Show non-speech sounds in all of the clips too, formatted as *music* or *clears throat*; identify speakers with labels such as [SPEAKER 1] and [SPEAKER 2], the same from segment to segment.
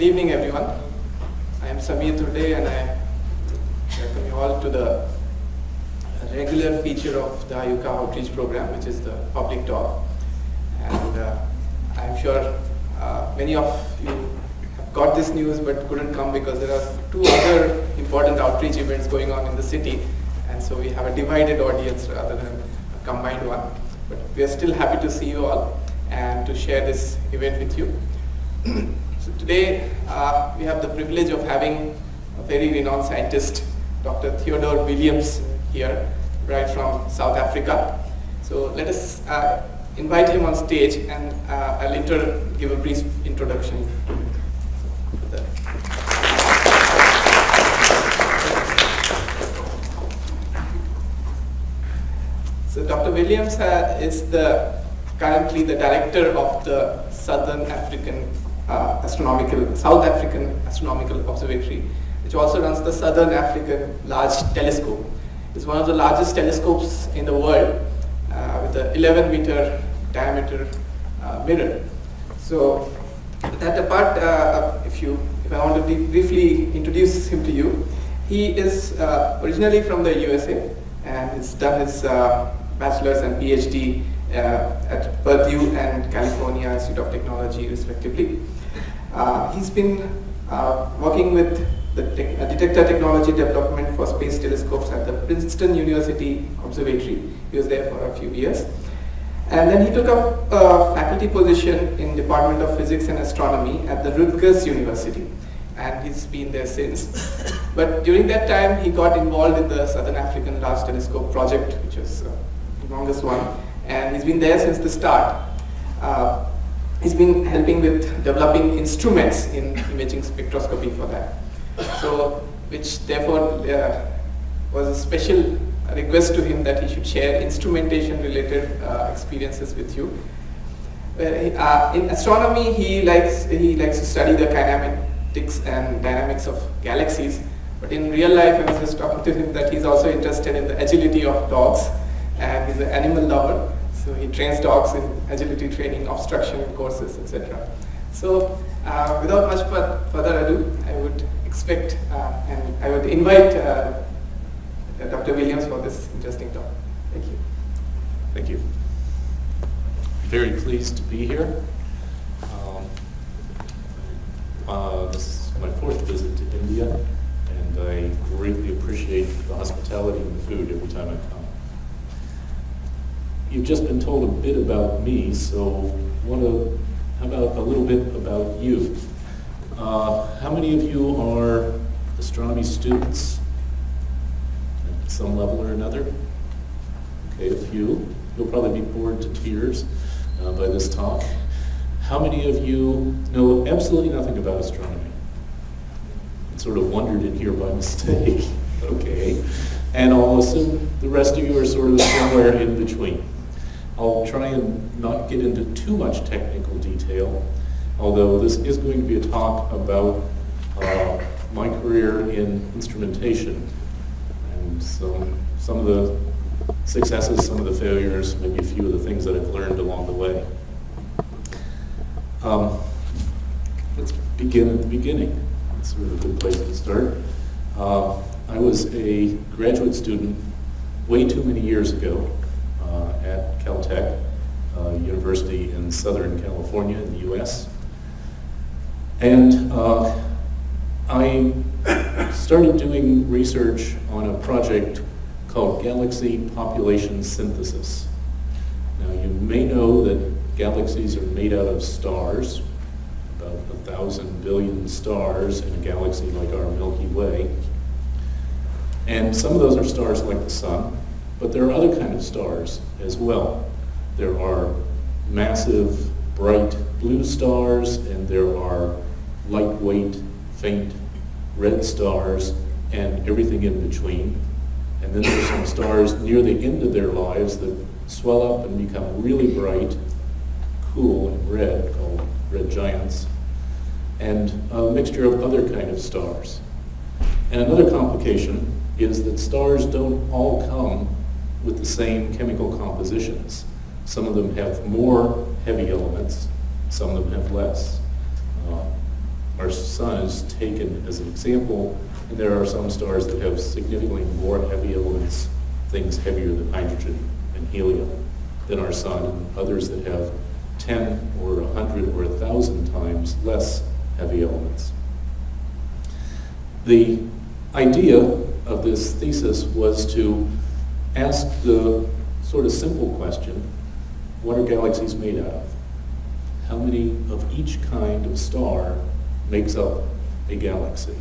[SPEAKER 1] Good evening, everyone. I am Samir Dhurde and I welcome you all to the regular feature of the IUCAA outreach program, which is the public talk. And uh, I'm sure uh, many of you have got this news but couldn't come because there are two other important outreach events going on in the city. And so we have a divided audience rather than a combined one. But we are still happy to see you all and to share this event with you. *clears throat* so today uh, we have the privilege of having a very renowned scientist, Dr. Theodore Williams here, right from South Africa. So let us uh, invite him on stage and uh, I'll inter give a brief introduction. So Dr. Williams uh, is the currently the director of the Southern African uh, Astronomical, South African Astronomical Observatory, which also runs the Southern African Large Telescope. It's one of the largest telescopes in the world uh, with an 11 meter diameter uh, mirror. So that apart, uh, if you, if I want to briefly introduce him to you, he is uh, originally from the USA and he's done his uh, bachelor's and PhD uh, at Purdue and California Institute of Technology respectively. Uh, he's been uh, working with the te detector technology development for space telescopes at the Princeton University Observatory. He was there for a few years. And then he took up a faculty position in Department of Physics and Astronomy at the Rutgers University. And he's been there since. *coughs* but during that time, he got involved in the Southern African Large Telescope project, which is uh, the longest one and he's been there since the start. Uh, he's been helping with developing instruments in imaging spectroscopy for that. So, which therefore uh, was a special request to him that he should share instrumentation related uh, experiences with you. Uh, in astronomy, he likes, he likes to study the kinematics and dynamics of galaxies. But in real life, I was just talking to him that he's also interested in the agility of dogs and he's an animal lover. So he trains dogs in agility training, obstruction courses, etc. So uh, without much further ado, I would expect uh, and I would invite uh, Dr. Williams for this interesting talk. Thank you.
[SPEAKER 2] Thank you. Very pleased to be here. Um, uh, this is my fourth visit to India, and I greatly appreciate the hospitality and the food every time I come. You've just been told a bit about me, so want to, how about a little bit about you? Uh, how many of you are astronomy students at some level or another? Okay, a few. You'll probably be bored to tears uh, by this talk. How many of you know absolutely nothing about astronomy? Sort of wandered in here by *laughs* mistake. okay. And I'll assume the rest of you are sort of somewhere in between. I'll try and not get into too much technical detail, although this is going to be a talk about uh, my career in instrumentation and some, some of the successes, some of the failures, maybe a few of the things that I've learned along the way. Um, let's begin at the beginning. That's sort of a good place to start. Uh, I was a graduate student way too many years ago at Caltech, uh, University in Southern California in the US. And uh, I started doing research on a project called Galaxy Population Synthesis. Now you may know that galaxies are made out of stars, about a thousand billion stars in a galaxy like our Milky Way. And some of those are stars like the sun, but there are other kind of stars as well. There are massive, bright blue stars, and there are lightweight, faint red stars, and everything in between. And then there's some stars near the end of their lives that swell up and become really bright, cool and red, called red giants, and a mixture of other kind of stars. And another complication is that stars don't all come with the same chemical compositions. Some of them have more heavy elements, some of them have less. Uh, our sun is taken as an example, and there are some stars that have significantly more heavy elements, things heavier than hydrogen and helium than our sun, and others that have 10 or 100 or 1,000 times less heavy elements. The idea of this thesis was to ask the sort of simple question, what are galaxies made out of? How many of each kind of star makes up a galaxy?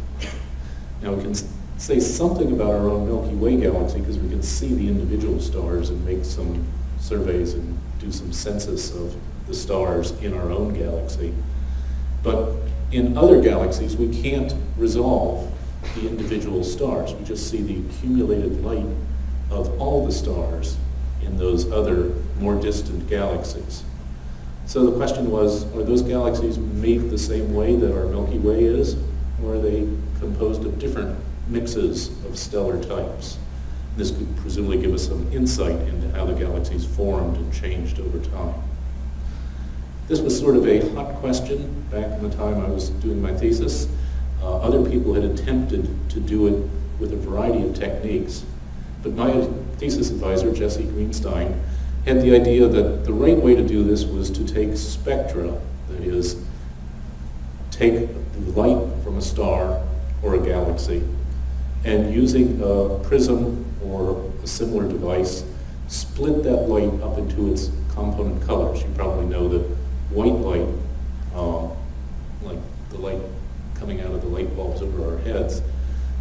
[SPEAKER 2] Now we can say something about our own Milky Way galaxy because we can see the individual stars and make some surveys and do some census of the stars in our own galaxy. But in other galaxies, we can't resolve the individual stars. We just see the accumulated light of all the stars in those other more distant galaxies. So the question was, are those galaxies made the same way that our Milky Way is, or are they composed of different mixes of stellar types? This could presumably give us some insight into how the galaxies formed and changed over time. This was sort of a hot question back in the time I was doing my thesis. Uh, other people had attempted to do it with a variety of techniques, but my thesis advisor, Jesse Greenstein, had the idea that the right way to do this was to take spectra, that is, take the light from a star or a galaxy, and using a prism or a similar device, split that light up into its component colors. You probably know that white light, um, like the light coming out of the light bulbs over our heads,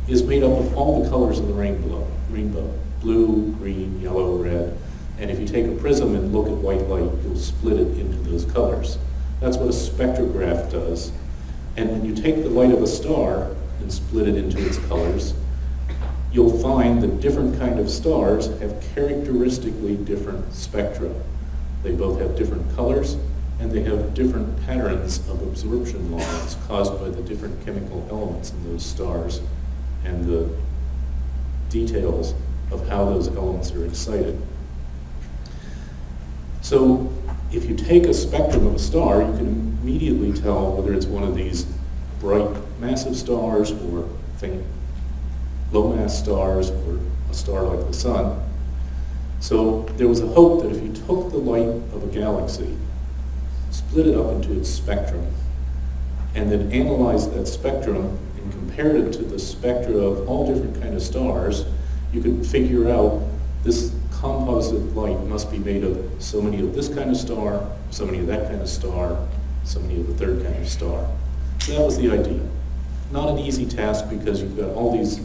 [SPEAKER 2] is made up of all the colors of the rainbow, rainbow, blue, green, yellow, red. And if you take a prism and look at white light, you'll split it into those colors. That's what a spectrograph does. And when you take the light of a star and split it into its colors, you'll find that different kind of stars have characteristically different spectra. They both have different colors, and they have different patterns of absorption lines caused by the different chemical elements in those stars and the details of how those elements are excited. So if you take a spectrum of a star, you can immediately tell whether it's one of these bright massive stars or think low mass stars or a star like the sun. So there was a hope that if you took the light of a galaxy split it up into its spectrum, and then analyzed that spectrum compared it to the spectra of all different kind of stars, you could figure out this composite light must be made of so many of this kind of star, so many of that kind of star, so many of the third kind of star. So that was the idea. Not an easy task because you've got all these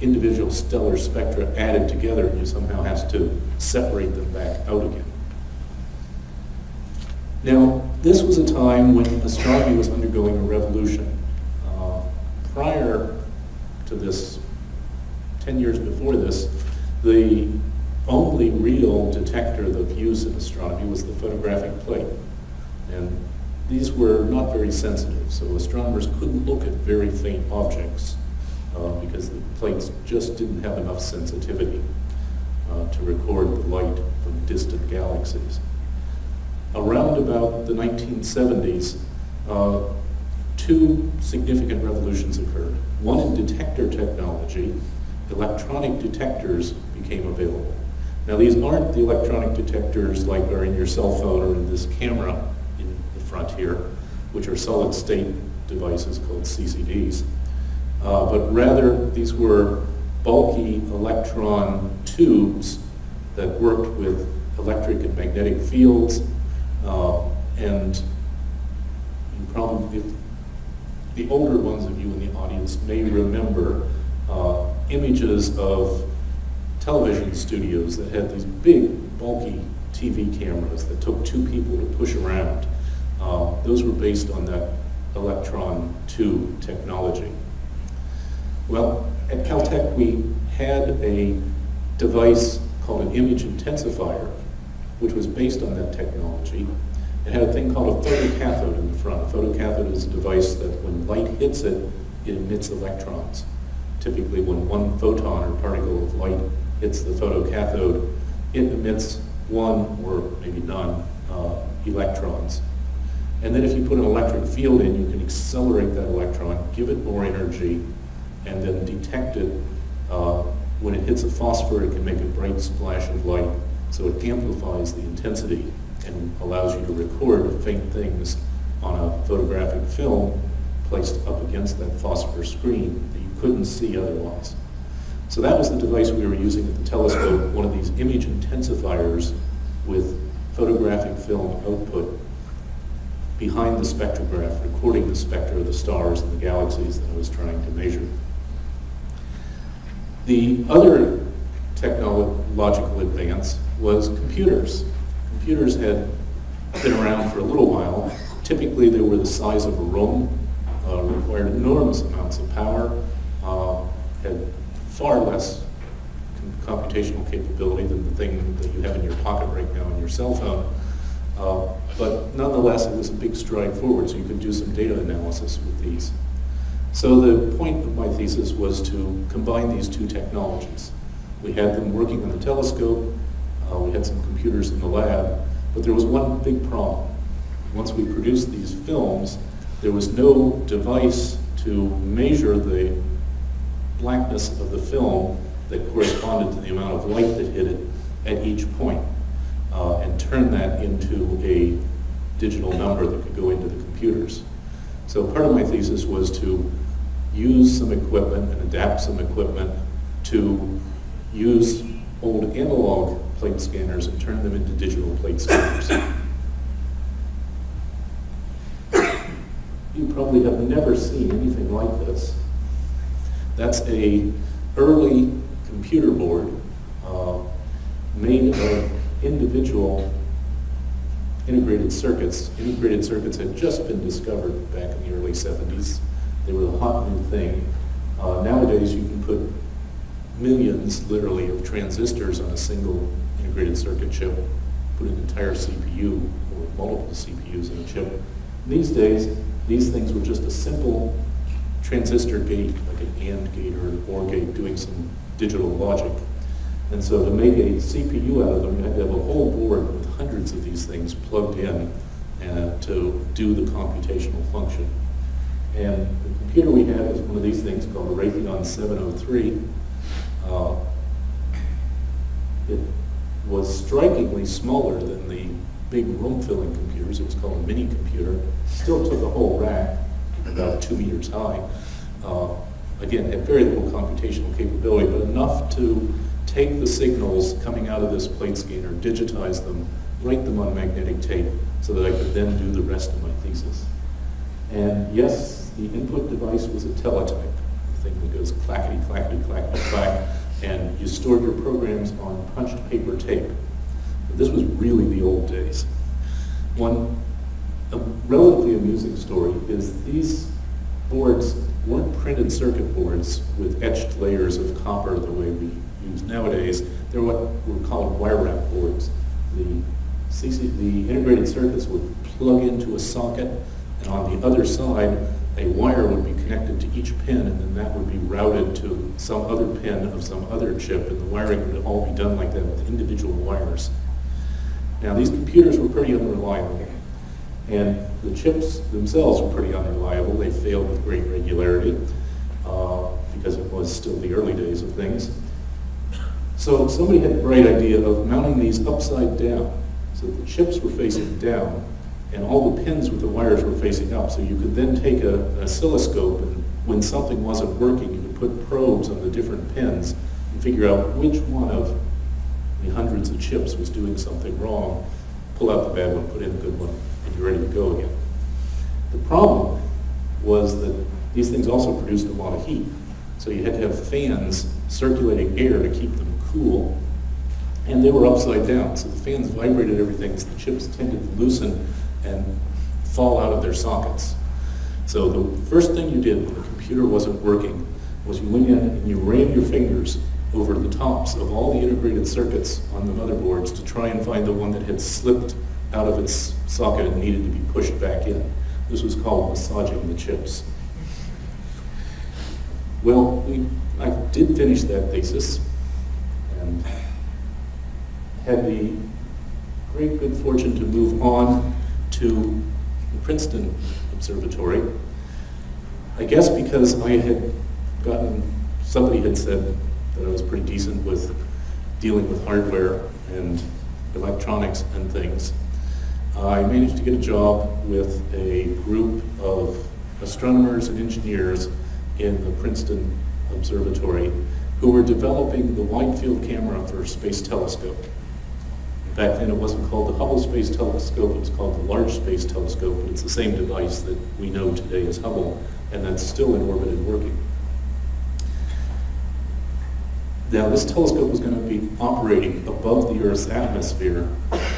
[SPEAKER 2] individual stellar spectra added together and you somehow have to separate them back out again. Now, this was a time when astronomy was undergoing a revolution. Prior to this, 10 years before this, the only real detector of used in astronomy was the photographic plate. And these were not very sensitive, so astronomers couldn't look at very faint objects uh, because the plates just didn't have enough sensitivity uh, to record the light from distant galaxies around about the 1970s, uh, two significant revolutions occurred. One in detector technology, electronic detectors became available. Now these aren't the electronic detectors like are in your cell phone or in this camera in the front here, which are solid state devices called CCDs. Uh, but rather these were bulky electron tubes that worked with electric and magnetic fields uh, and probably, the older ones of you in the audience may remember uh, images of television studios that had these big, bulky TV cameras that took two people to push around. Uh, those were based on that electron tube technology. Well, at Caltech we had a device called an image intensifier which was based on that technology. It had a thing called a photocathode in the front. A photocathode is a device that when light hits it, it emits electrons. Typically when one photon or particle of light hits the photocathode, it emits one or maybe none uh, electrons. And then if you put an electric field in, you can accelerate that electron, give it more energy, and then detect it. Uh, when it hits a phosphor, it can make a bright splash of light, so it amplifies the intensity and allows you to record faint things on a photographic film placed up against that phosphor screen that you couldn't see otherwise. So that was the device we were using at the telescope, one of these image intensifiers with photographic film output behind the spectrograph, recording the spectra of the stars and the galaxies that I was trying to measure. The other technological advance was computers. Computers had been around for a little while. Typically, they were the size of a room, uh, required enormous amounts of power, uh, had far less computational capability than the thing that you have in your pocket right now on your cell phone. Uh, but nonetheless, it was a big stride forward, so you could do some data analysis with these. So the point of my thesis was to combine these two technologies. We had them working on the telescope, uh, we had some computers in the lab, but there was one big problem. Once we produced these films, there was no device to measure the blackness of the film that corresponded to the amount of light that hit it at each point, uh, and turn that into a digital number that could go into the computers. So part of my thesis was to use some equipment and adapt some equipment to use old analog plate scanners and turn them into digital plate scanners. you probably have never seen anything like this. That's a early computer board uh, made of individual integrated circuits. Integrated circuits had just been discovered back in the early 70s. They were the hot new thing. Uh, nowadays, you can put millions, literally, of transistors on a single integrated circuit chip, put an entire CPU or multiple CPUs in a chip. These days, these things were just a simple transistor gate, like an AND gate or an OR gate, doing some digital logic. And so to make a CPU out of them, you had to have a whole board with hundreds of these things plugged in uh, to do the computational function. And the computer we have is one of these things called a Raytheon 703. Uh, it was strikingly smaller than the big room-filling computers. It was called a mini computer. Still took a whole rack, about two meters high. Uh, again, had very little computational capability, but enough to take the signals coming out of this plate scanner, digitize them, write them on magnetic tape, so that I could then do the rest of my thesis. And yes, the input device was a teletype, the thing that goes clackety, clackety, clackety, clack, and you stored your programs on punched paper tape. But this was really the old days. One a relatively amusing story is these boards weren't printed circuit boards with etched layers of copper the way we use nowadays. They're what were called wire wrap boards. The, CC, the integrated circuits would plug into a socket, and on the other side, a wire would be connected to each pin, and then that would be routed to some other pin of some other chip, and the wiring would all be done like that with individual wires. Now, these computers were pretty unreliable, and the chips themselves were pretty unreliable. They failed with great regularity uh, because it was still the early days of things. So somebody had the bright idea of mounting these upside down. So the chips were facing down, and all the pins with the wires were facing up. So you could then take a, an oscilloscope, and when something wasn't working, you could put probes on the different pins and figure out which one of the hundreds of chips was doing something wrong, pull out the bad one, put in the good one, and you're ready to go again. The problem was that these things also produced a lot of heat. So you had to have fans circulating air to keep them cool. And they were upside down, so the fans vibrated everything, so the chips tended to loosen and fall out of their sockets. So the first thing you did when the computer wasn't working was you went in and you ran your fingers over the tops of all the integrated circuits on the motherboards to try and find the one that had slipped out of its socket and needed to be pushed back in. This was called massaging the chips. Well, we, I did finish that thesis and had the great good fortune to move on to the Princeton Observatory. I guess because I had gotten, somebody had said that I was pretty decent with dealing with hardware and electronics and things. I managed to get a job with a group of astronomers and engineers in the Princeton Observatory who were developing the wide field camera for a Space Telescope. Back then it wasn't called the Hubble Space Telescope, it was called the Large Space Telescope, but it's the same device that we know today as Hubble, and that's still in orbit and working. Now this telescope was going to be operating above the Earth's atmosphere,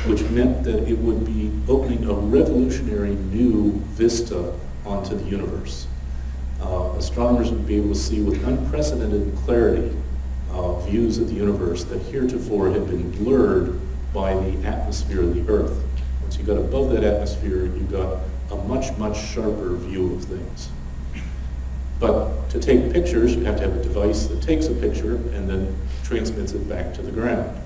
[SPEAKER 2] which meant that it would be opening a revolutionary new vista onto the universe. Uh, astronomers would be able to see with unprecedented clarity uh, views of the universe that heretofore had been blurred by the atmosphere of the Earth. Once you got above that atmosphere, you got a much, much sharper view of things. But to take pictures, you have to have a device that takes a picture and then transmits it back to the ground.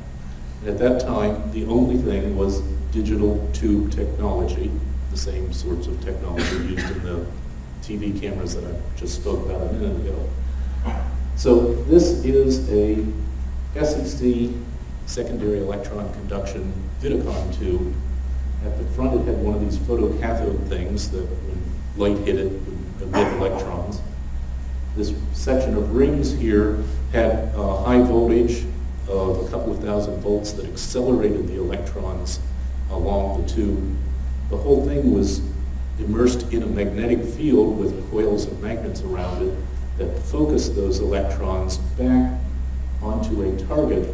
[SPEAKER 2] And at that time, the only thing was digital tube technology, the same sorts of technology used in the TV cameras that I just spoke about a minute ago. So this is a SEC secondary electron conduction Vidicon tube. At the front it had one of these photocathode things that when light hit it would emit electrons. This section of rings here had a high voltage of a couple of thousand volts that accelerated the electrons along the tube. The whole thing was immersed in a magnetic field with coils of magnets around it that focused those electrons back onto a target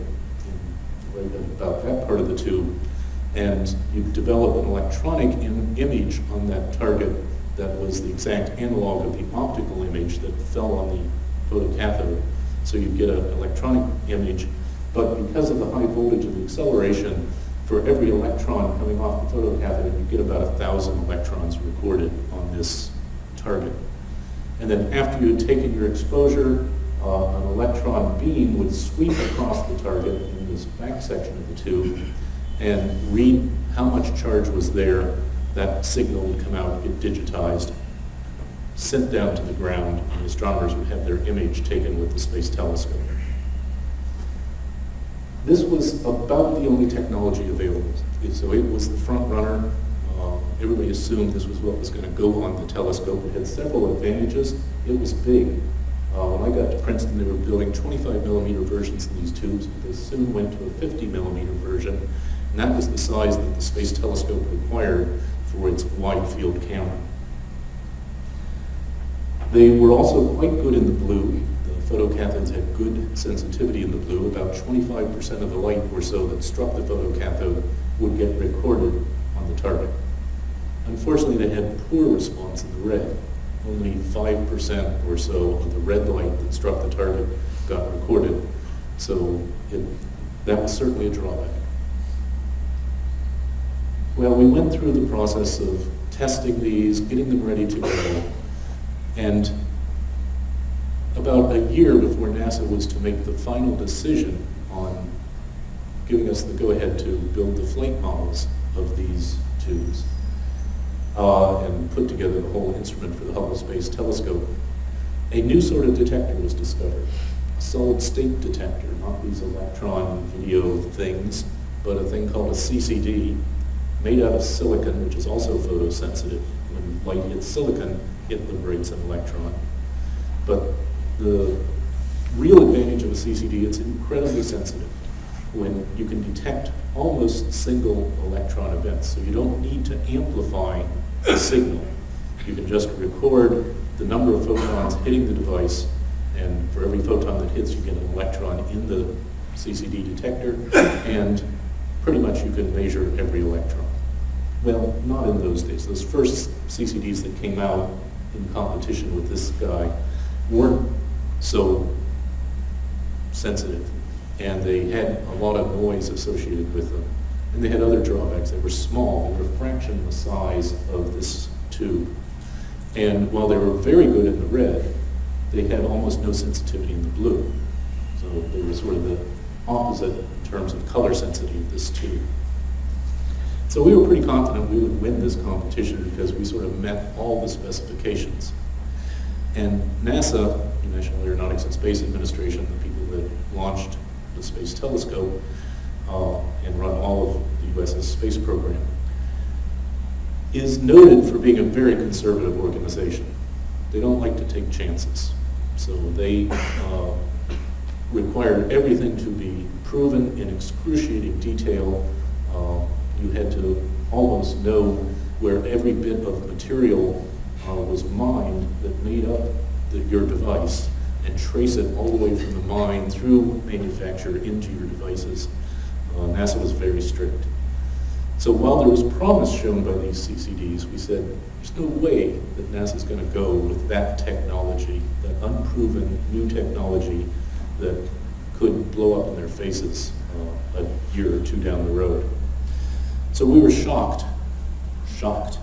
[SPEAKER 2] about that part of the tube, and you develop an electronic image on that target that was the exact analog of the optical image that fell on the photocathode. So you get an electronic image, but because of the high voltage of the acceleration, for every electron coming off the photocathode, you get about a thousand electrons recorded on this target. And then after you had taken your exposure, uh, an electron beam would sweep across the target this back section of the tube and read how much charge was there. That signal would come out, get digitized, sent down to the ground, and astronomers would have their image taken with the Space Telescope. This was about the only technology available. So it was the front runner. Uh, everybody assumed this was what was going to go on the telescope. It had several advantages. It was big. Uh, when I got to Princeton, they were building 25 millimeter versions of these tubes, but they soon went to a 50 millimeter version, and that was the size that the Space Telescope required for its wide field camera. They were also quite good in the blue. The photocathodes had good sensitivity in the blue. About 25% of the light or so that struck the photocathode would get recorded on the target. Unfortunately, they had poor response in the red only 5% or so of the red light that struck the target got recorded. So it, that was certainly a drawback. Well, we went through the process of testing these, getting them ready to go, and about a year before NASA was to make the final decision on giving us the go-ahead to build the flight models of these tubes, uh, and put together the whole instrument for the Hubble Space Telescope, a new sort of detector was discovered, a solid state detector, not these electron video things, but a thing called a CCD, made out of silicon, which is also photosensitive. When light hits silicon, it liberates an electron. But the real advantage of a CCD, it's incredibly sensitive when you can detect almost single electron events. So you don't need to amplify signal. You can just record the number of photons hitting the device, and for every photon that hits, you get an electron in the CCD detector, and pretty much you can measure every electron. Well, not in those days. Those first CCDs that came out in competition with this guy weren't so sensitive, and they had a lot of noise associated with them. And they had other drawbacks. They were small. They were a fraction of the size of this tube. And while they were very good in the red, they had almost no sensitivity in the blue. So they were sort of the opposite in terms of color sensitivity of this tube. So we were pretty confident we would win this competition because we sort of met all the specifications. And NASA, the National Aeronautics and Space Administration, the people that launched the Space Telescope uh, and run all of the US's space program, is noted for being a very conservative organization. They don't like to take chances. So they uh, required everything to be proven in excruciating detail. Uh, you had to almost know where every bit of material uh, was mined that made up the, your device and trace it all the way from the mine through manufacture into your devices. Uh, NASA was very strict. So while there was promise shown by these CCDs, we said, there's no way that NASA's going to go with that technology, that unproven new technology that could blow up in their faces uh, a year or two down the road. So we were shocked, shocked,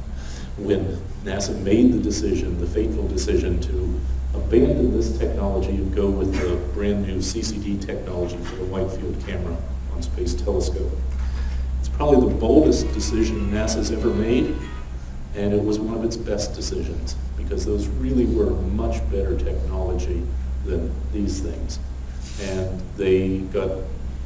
[SPEAKER 2] when NASA made the decision, the fateful decision to abandon this technology and go with the brand new CCD technology for the wide field camera Space Telescope. It's probably the boldest decision NASA's ever made, and it was one of its best decisions because those really were much better technology than these things. And they got,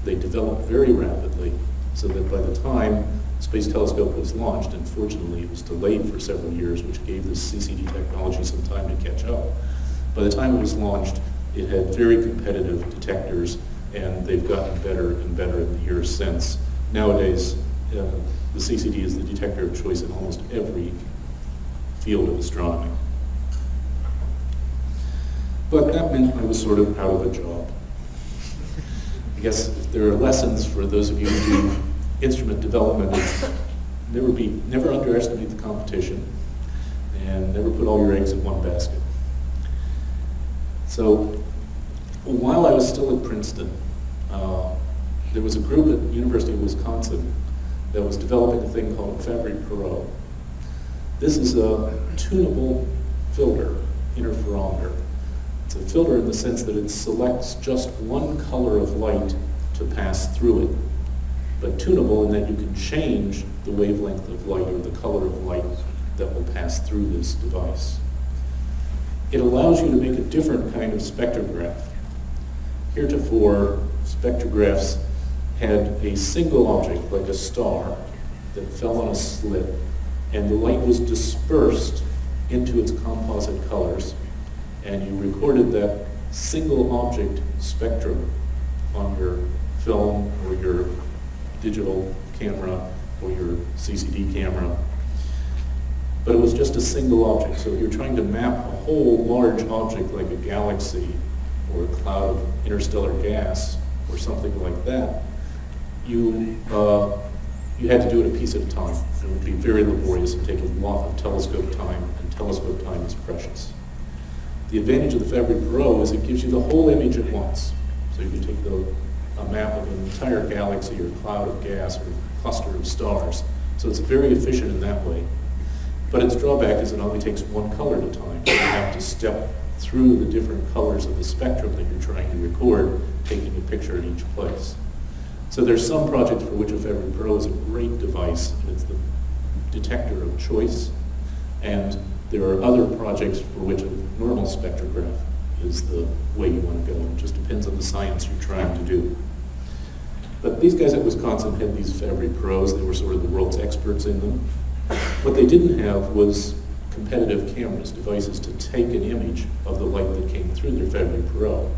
[SPEAKER 2] they developed very rapidly so that by the time Space Telescope was launched, and fortunately it was delayed for several years, which gave the CCD technology some time to catch up. By the time it was launched, it had very competitive detectors, and they've gotten better and better in the years since. Nowadays, uh, the CCD is the detector of choice in almost every field of astronomy. But that meant I was sort of out of a job. I guess there are lessons for those of you who do instrument development, never be, never underestimate the competition and never put all your eggs in one basket. So while I was still at Princeton, uh, there was a group at University of Wisconsin that was developing a thing called Fabry-Perot. This is a tunable filter, interferometer. It's a filter in the sense that it selects just one color of light to pass through it, but tunable in that you can change the wavelength of light or the color of light that will pass through this device. It allows you to make a different kind of spectrograph. Heretofore, spectrographs had a single object, like a star, that fell on a slit, and the light was dispersed into its composite colors, and you recorded that single object spectrum on your film or your digital camera or your CCD camera. But it was just a single object, so if you're trying to map a whole large object like a galaxy or a cloud of interstellar gas or something like that, you, uh, you had to do it a piece at a time. It would be very laborious and take a lot of telescope time, and telescope time is precious. The advantage of the Fabry-Perot is it gives you the whole image at once. So you can take the, a map of an entire galaxy or cloud of gas or cluster of stars. So it's very efficient in that way. But its drawback is it only takes one color at a time. You have to step through the different colors of the spectrum that you're trying to record, taking a picture in each place. So there's some projects for which a Fabry-Perot is a great device, and it's the detector of choice. And there are other projects for which a normal spectrograph is the way you want to go. It just depends on the science you're trying to do. But these guys at Wisconsin had these Fabry-Perots. They were sort of the world's experts in them. What they didn't have was competitive cameras, devices to take an image of the light that came through their Fabry-Perot.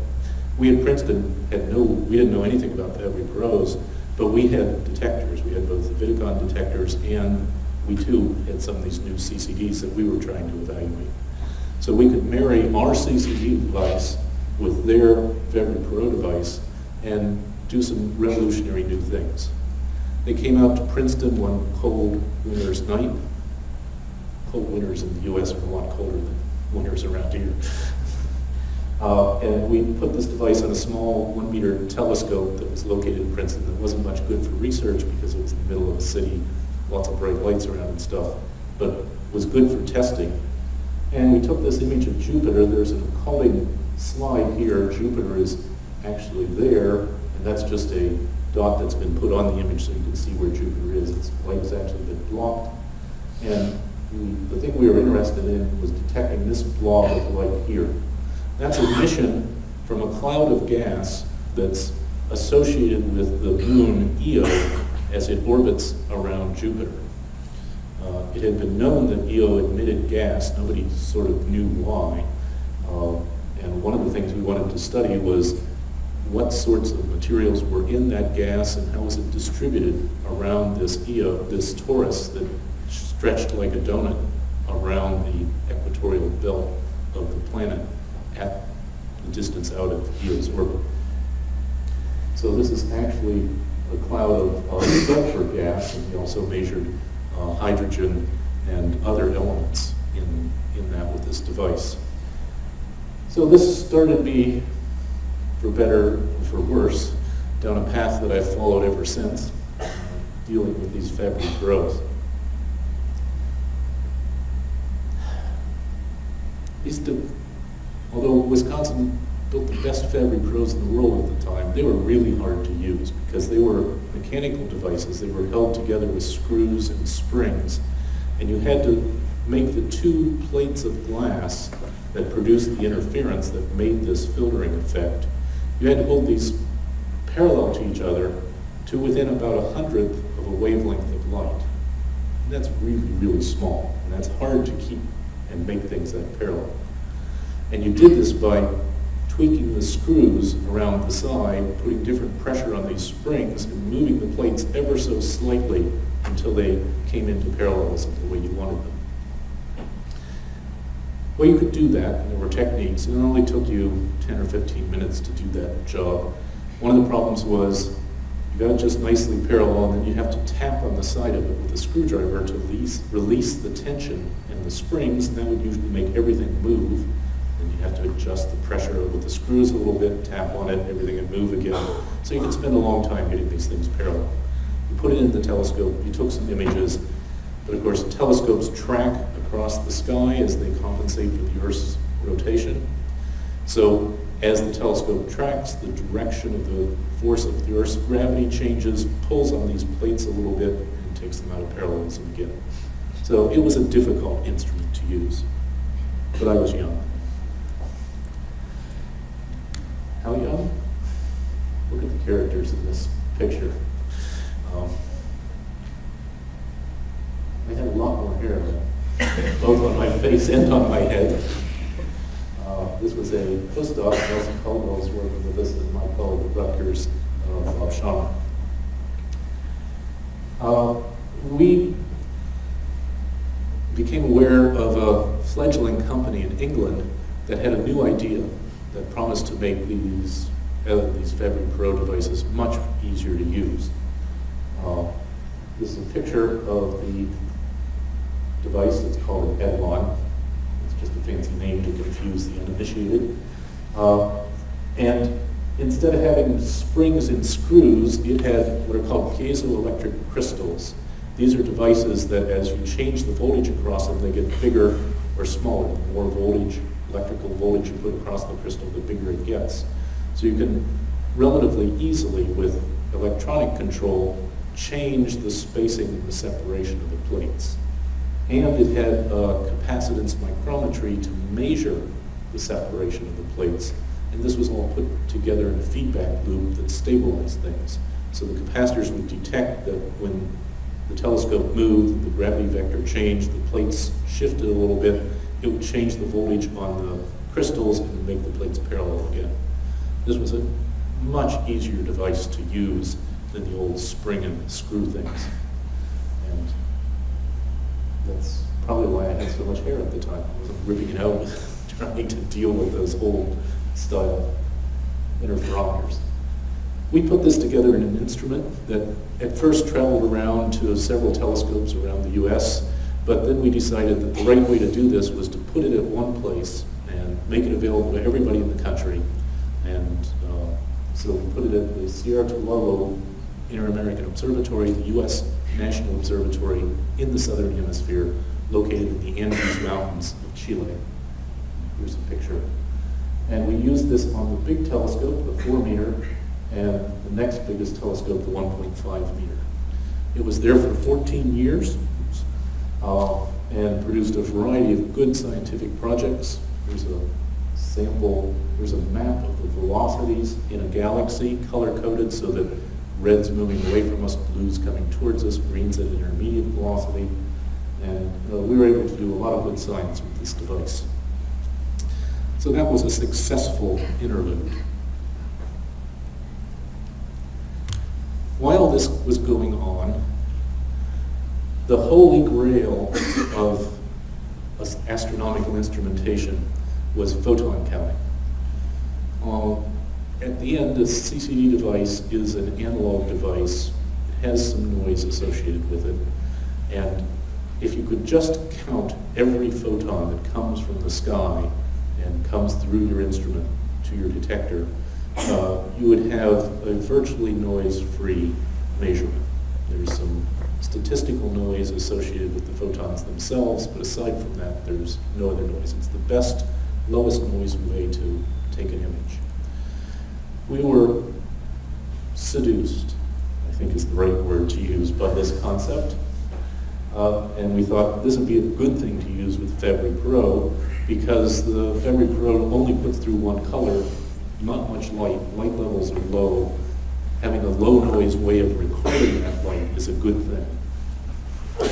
[SPEAKER 2] We at Princeton had no, we didn't know anything about Fabry-Perots, but we had detectors. We had both the Vidicon detectors and we too had some of these new CCDs that we were trying to evaluate. So we could marry our CCD device with their Fabry-Perot device and do some revolutionary new things. They came out to Princeton one cold winter's night. Cold winters in the US are a lot colder than winters around here. Uh, and we put this device on a small one meter telescope that was located in Princeton that wasn't much good for research because it was in the middle of a city, lots of bright lights around and stuff, but was good for testing. And we took this image of Jupiter. There's an occulting slide here. Jupiter is actually there, and that's just a dot that's been put on the image so you can see where Jupiter is. Its light has actually been blocked. And the, thing we were interested in was detecting this blob of light here. That's emission from a cloud of gas that's associated with the moon Io as it orbits around Jupiter. Uh, it had been known that Io emitted gas. Nobody sort of knew why. Uh, and one of the things we wanted to study was what sorts of materials were in that gas and how was it distributed around this Io, this torus that stretched like a donut around the equatorial belt of the planet at the distance out of Io's orbit. So this is actually a cloud of, sulfur gas, and we also measured uh, hydrogen and other elements in, in that with this device. So this started me, for better or for worse, down a path that I've followed ever since, uh, dealing with these Fabry Perots. These, although Wisconsin built the best Fabry-Perots in the world at the time, they were really hard to use because they were mechanical devices. They were held together with screws and springs. And you had to make the two plates of glass that produced the interference that made this filtering effect. You had to hold these parallel to each other to within about a hundredth of a wavelength of light. And that's really, really small. And that's hard to keep and make things that parallel. And you did this by tweaking the screws around the side, putting different pressure on these springs, and moving the plates ever so slightly until they came into parallelism the way you wanted them. Well, you could do that, and there were techniques, and it only took you 10 or 15 minutes to do that job. One of the problems was it just nicely parallel, and then you have to tap on the side of it with a screwdriver to release, release the tension in the springs, and that would usually make everything move and you have to adjust the pressure with the screws a little bit, tap on it, everything and move again. So you can spend a long time getting these things parallel. You put it in the telescope, you took some images, but of course telescopes track across the sky as they compensate for the Earth's rotation. So as the telescope tracks, the direction of the force of the Earth's gravity changes, pulls on these plates a little bit, and takes them out of parallelism again. So it was a difficult instrument to use, but I was young. How young? Look at the characters in this picture. Um, I had a lot more hair, both on my face and on my head. This was a postdoc, Nelson Caldwell was working with us at my college at Rutgers uh, of Shaman. Uh, we became aware of a fledgling company in England that had a new idea that promised to make these, uh, these Fabry Pro devices much easier to use. Uh, this is a picture of the device. It's called an etalon. A fancy name to confuse the uninitiated. Uh, and instead of having springs and screws, it had what are called piezoelectric crystals. These are devices that as you change the voltage across them, they get bigger or smaller. The more voltage electrical voltage you put across the crystal, the bigger it gets. So you can relatively easily, with electronic control, change the spacing and the separation of the plates. And it had a capacitance micrometry to measure the separation of the plates. And this was all put together in a feedback loop that stabilized things. So the capacitors would detect that when the telescope moved, the gravity vector changed, the plates shifted a little bit, it would change the voltage on the crystals and make the plates parallel again. This was a much easier device to use than the old spring and screw things. That's probably why I had so much hair at the time. Ripping it out *laughs* trying to deal with those old style interferometers. We put this together in an instrument that at first traveled around to several telescopes around the US but then we decided that the right way to do this was to put it at one place and make it available to everybody in the country. And uh, so we put it at the Cerro Tololo Inter-American Observatory, the U.S. National Observatory in the Southern Hemisphere, located in the Andes Mountains of Chile. Here's a picture. And we used this on the big telescope, the four meter and the next biggest telescope, the 1.5 meter. It was there for 14 years uh, and produced a variety of good scientific projects. There's a sample, there's a map of the velocities in a galaxy, color-coded so that red's moving away from us, blue's coming towards us, green's at intermediate velocity. And uh, we were able to do a lot of good science with this device. So that was a successful interlude. While this was going on, the holy grail of astronomical instrumentation was photon counting. Uh, at the end, a CCD device is an analog device. It has some noise associated with it. And if you could just count every photon that comes from the sky and comes through your instrument to your detector, uh, you would have a virtually noise-free measurement. There's some statistical noise associated with the photons themselves, but aside from that, there's no other noise. It's the best, lowest noise way to take an image. We were seduced, I think is the right word to use, by this concept. Uh, and we thought this would be a good thing to use with Fabry Pro because the Fabry-Perot only puts through one color, not much light. Light levels are low, having a low noise way of recording that light is a good thing.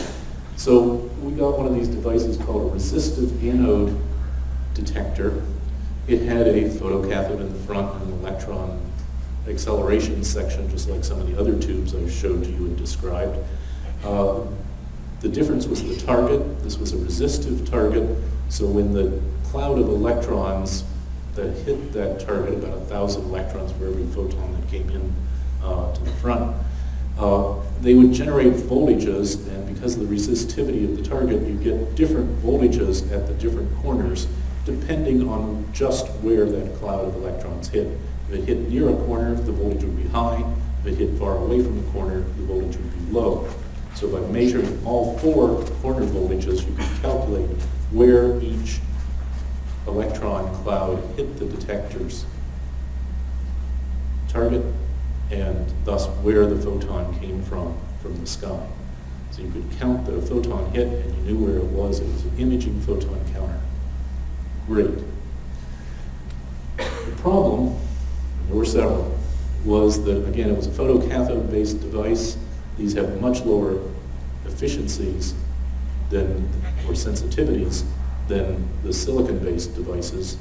[SPEAKER 2] So we got one of these devices called a resistive anode detector. It had a photocathode in the front and an electron acceleration section, just like some of the other tubes I showed you and described. Uh, the difference was the target. This was a resistive target, so when the cloud of electrons that hit that target, about a thousand electrons for every photon that came in uh, to the front, uh, they would generate voltages, and because of the resistivity of the target, you get different voltages at the different corners, depending on just where that cloud of electrons hit. If it hit near a corner, the voltage would be high. If it hit far away from the corner, the voltage would be low. So by measuring all four corner voltages, you can calculate where each electron cloud hit the detector's target and thus where the photon came from from the sky. So you could count the photon hit and you knew where it was. It was an imaging photon counter. Great. The problem, there were several, was that, again, it was a photocathode-based device. These have much lower efficiencies than, or sensitivities than the silicon-based devices.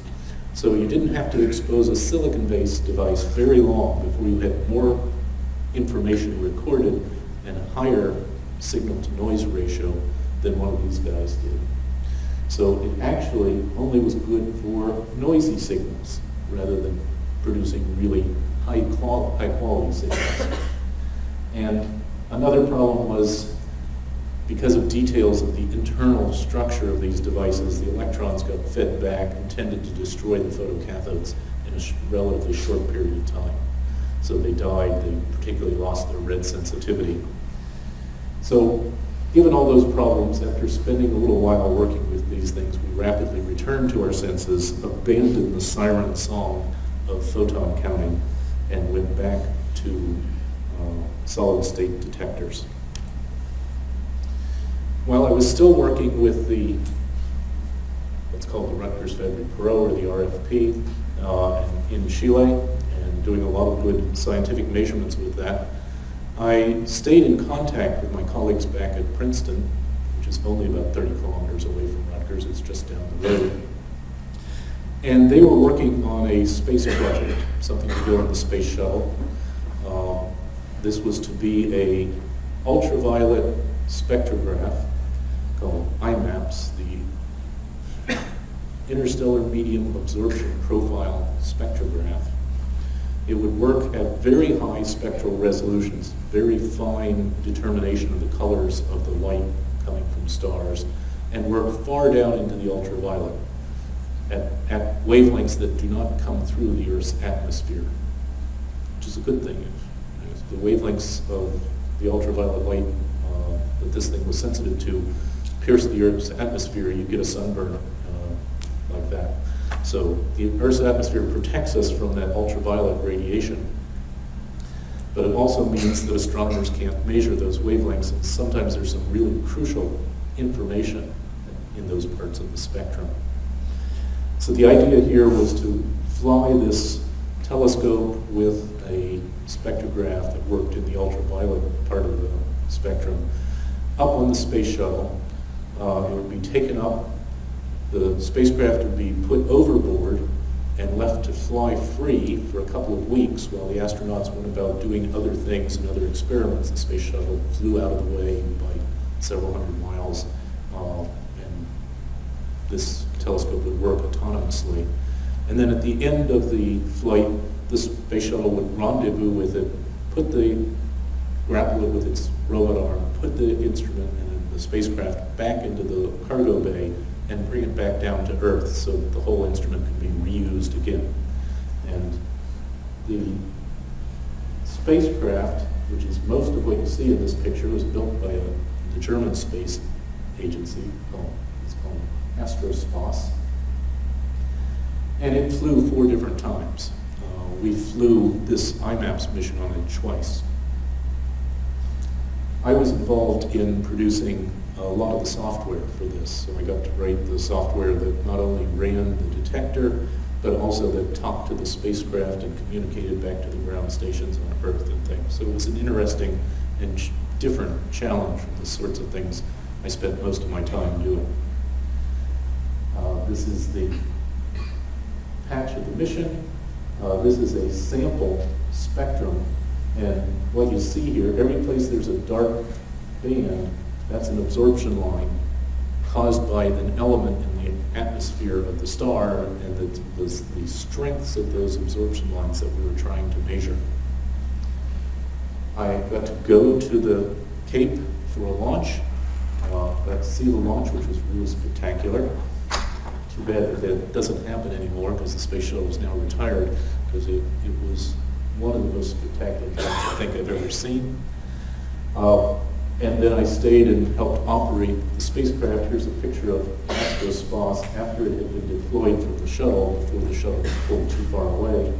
[SPEAKER 2] So you didn't have to expose a silicon-based device very long before you had more information recorded and a higher signal-to-noise ratio than one of these guys did. So it actually only was good for noisy signals rather than producing really high, qual high quality signals. And another problem was because of details of the internal structure of these devices, the electrons got fed back and tended to destroy the photocathodes in a relatively short period of time. So they died, they particularly lost their red sensitivity. So given all those problems, after spending a little while working with these things, we rapidly returned to our senses, abandoned the siren song of photon counting, and went back to uh, solid state detectors. While I was still working with the, what's called the Rutgers Fabry Pro or the RFP uh, in Chile and doing a lot of good scientific measurements with that, I stayed in contact with my colleagues back at Princeton, which is only about 30 kilometers away from Rutgers, it's just down the road. And they were working on a space project, something to do on the space shuttle. Uh, this was to be a ultraviolet spectrograph called IMAPS, the Interstellar Medium Absorption Profile Spectrograph. It would work at very high spectral resolutions, very fine determination of the colors of the light coming from stars, and work far down into the ultraviolet at, at wavelengths that do not come through the Earth's atmosphere, which is a good thing. If, if the wavelengths of the ultraviolet light uh, that this thing was sensitive to pierce the Earth's atmosphere, you get a sunburn uh, like that. So the Earth's atmosphere protects us from that ultraviolet radiation, but it also means that astronomers can't measure those wavelengths, and sometimes there's some really crucial information in those parts of the spectrum. So the idea here was to fly this telescope with a spectrograph that worked in the ultraviolet part of the spectrum up on the space shuttle. Uh, it would be taken up, the spacecraft would be put overboard and left to fly free for a couple of weeks while the astronauts went about doing other things and other experiments. The space shuttle flew out of the way by several hundred miles, uh, and this telescope would work autonomously. And then at the end of the flight, the space shuttle would rendezvous with it, put the grapple it with its robot arm, put the instrument and the spacecraft back into the cargo bay, and bring it back down to Earth so that the whole instrument can be reused again. And the spacecraft, which is most of what you see in this picture, was built by a, the German space agency called, it's called ASTRO-SPAS. And it flew four different times. Uh, we flew this IMAPS mission on it twice. I was involved in producing a lot of the software for this. So I got to write the software that not only ran the detector, but also that talked to the spacecraft and communicated back to the ground stations on Earth and things. So it was an interesting and ch different challenge from the sorts of things I spent most of my time doing. Uh, this is the patch of the mission. Uh, this is a sample spectrum. And what you see here, every place there's a dark band, that's an absorption line caused by an element in the atmosphere of the star and the, the, the strengths of those absorption lines that we were trying to measure. I got to go to the Cape for a launch. Uh, got to see the launch, which was really spectacular. Too bad that that doesn't happen anymore because the space shuttle is now retired because it, it was one of the most spectacular things I think I've ever seen. Uh, and then I stayed and helped operate the spacecraft. Here's a picture of ASTRO-SPAS after it had been deployed from the shuttle, before the shuttle was pulled too far away.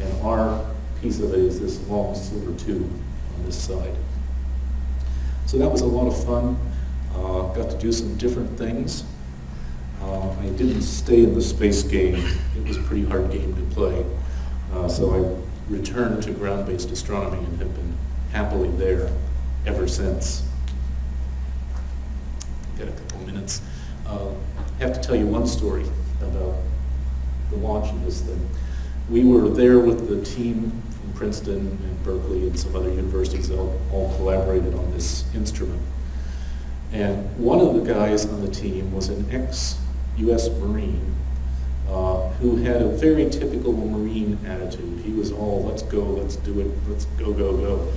[SPEAKER 2] And our piece of it is this long silver tube on this side. So that was a lot of fun. Uh, got to do some different things. Uh, I didn't stay in the space game. It was a pretty hard game to play. Uh, so I returned to ground-based astronomy and have been happily there ever since. Got a couple minutes. Uh, I have to tell you one story about the launch of this thing. We were there with the team from Princeton and Berkeley and some other universities that all, all collaborated on this instrument. And one of the guys on the team was an ex-US Marine uh, who had a very typical Marine attitude. He was all, let's go, let's do it, let's go, go, go.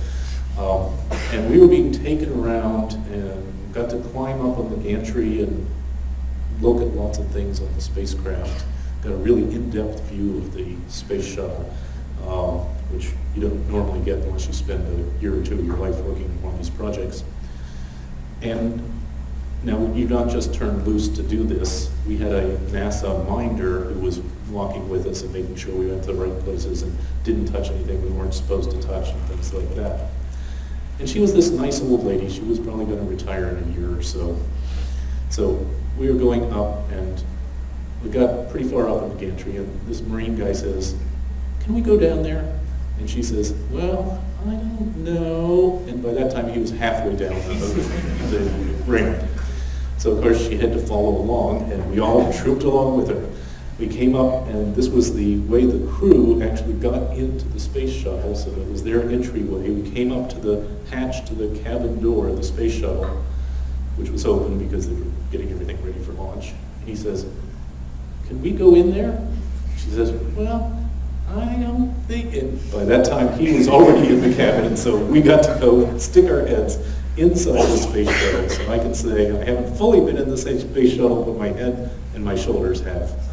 [SPEAKER 2] Um, and we were being taken around and got to climb up on the gantry and look at lots of things on the spacecraft. Got a really in-depth view of the space shuttle, um, which you don't normally get unless you spend a year or two of your life working on these projects. And now you not just turned loose to do this. We had a NASA minder who was walking with us and making sure we went to the right places and didn't touch anything we weren't supposed to touch and things like that. And she was this nice old lady. She was probably going to retire in a year or so. So we were going up and we got pretty far up in the gantry and this Marine guy says, can we go down there? And she says, well, I don't know. And by that time he was halfway down the, the ramp. So of course she had to follow along and we all trooped along with her. We came up and this was the way the crew actually got into the space shuttle, so it was their entryway. We came up to the hatch to the cabin door of the space shuttle, which was open because they were getting everything ready for launch. And he says, can we go in there? She says, well, I don't think, and by that time he was already in the cabin, and so we got to go and stick our heads inside the space shuttle. So I can say I haven't fully been in the space shuttle, but my head and my shoulders have.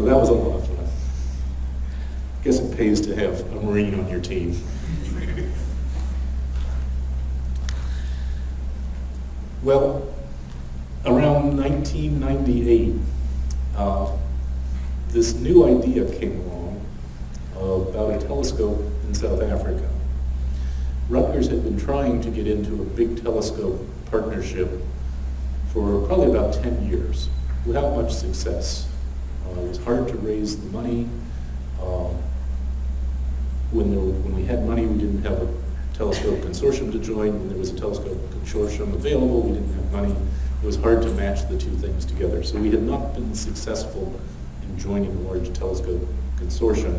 [SPEAKER 2] So that was a lot of fun. I guess it pays to have a Marine on your team. well, around 1998, uh, this new idea came along about a telescope in South Africa. Rutgers had been trying to get into a big telescope partnership for probably about 10 years without much success. Uh, it was hard to raise the money. Uh, when, there, when we had money, we didn't have a telescope consortium to join. When there was a telescope consortium available, we didn't have money. It was hard to match the two things together. So we had not been successful in joining a large telescope consortium.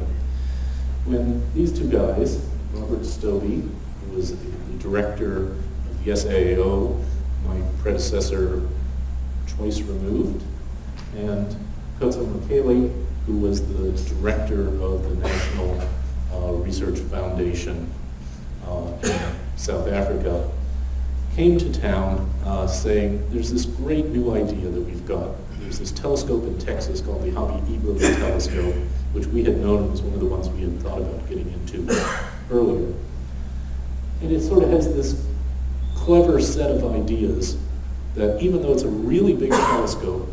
[SPEAKER 2] When these two guys, Robert Stobie, who was the director of the SAAO, my predecessor choice removed, and Khotso Mokhele, who was the director of the National uh, Research Foundation uh, in South Africa, came to town uh, saying, there's this great new idea that we've got. There's this telescope in Texas called the Hobby Eberly telescope, which we had known was one of the ones we had thought about getting into earlier. And it sort of has this clever set of ideas that even though it's a really big telescope,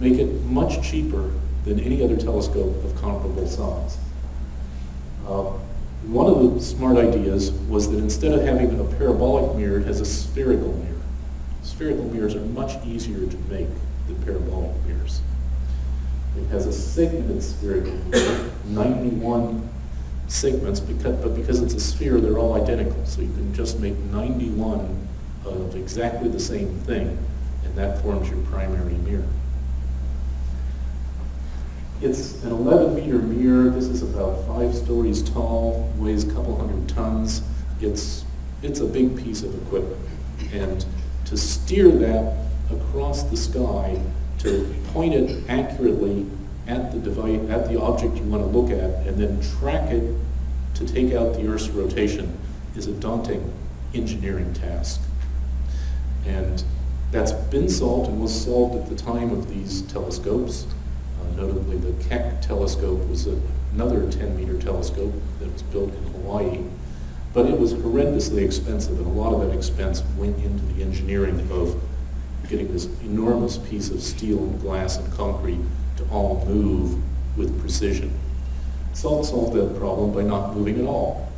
[SPEAKER 2] make it much cheaper than any other telescope of comparable size. Uh, one of the smart ideas was that instead of having a parabolic mirror, it has a spherical mirror. Spherical mirrors are much easier to make than parabolic mirrors. It has a segmented spherical mirror, 91 segments, because, but because it's a sphere, they're all identical. So you can just make 91 of exactly the same thing, and that forms your primary mirror. It's an 11 meter mirror. This is about five stories tall, weighs a couple hundred tons. It's, it's a big piece of equipment. And to steer that across the sky, to point it accurately at the device, at the object you want to look at, and then track it to take out the Earth's rotation is a daunting engineering task. And that's been solved and was solved at the time of these telescopes. Notably, the Keck telescope was another 10 meter telescope that was built in Hawaii. But it was horrendously expensive, and a lot of that expense went into the engineering of getting this enormous piece of steel and glass and concrete to all move with precision. SALT solved that problem by not moving at all.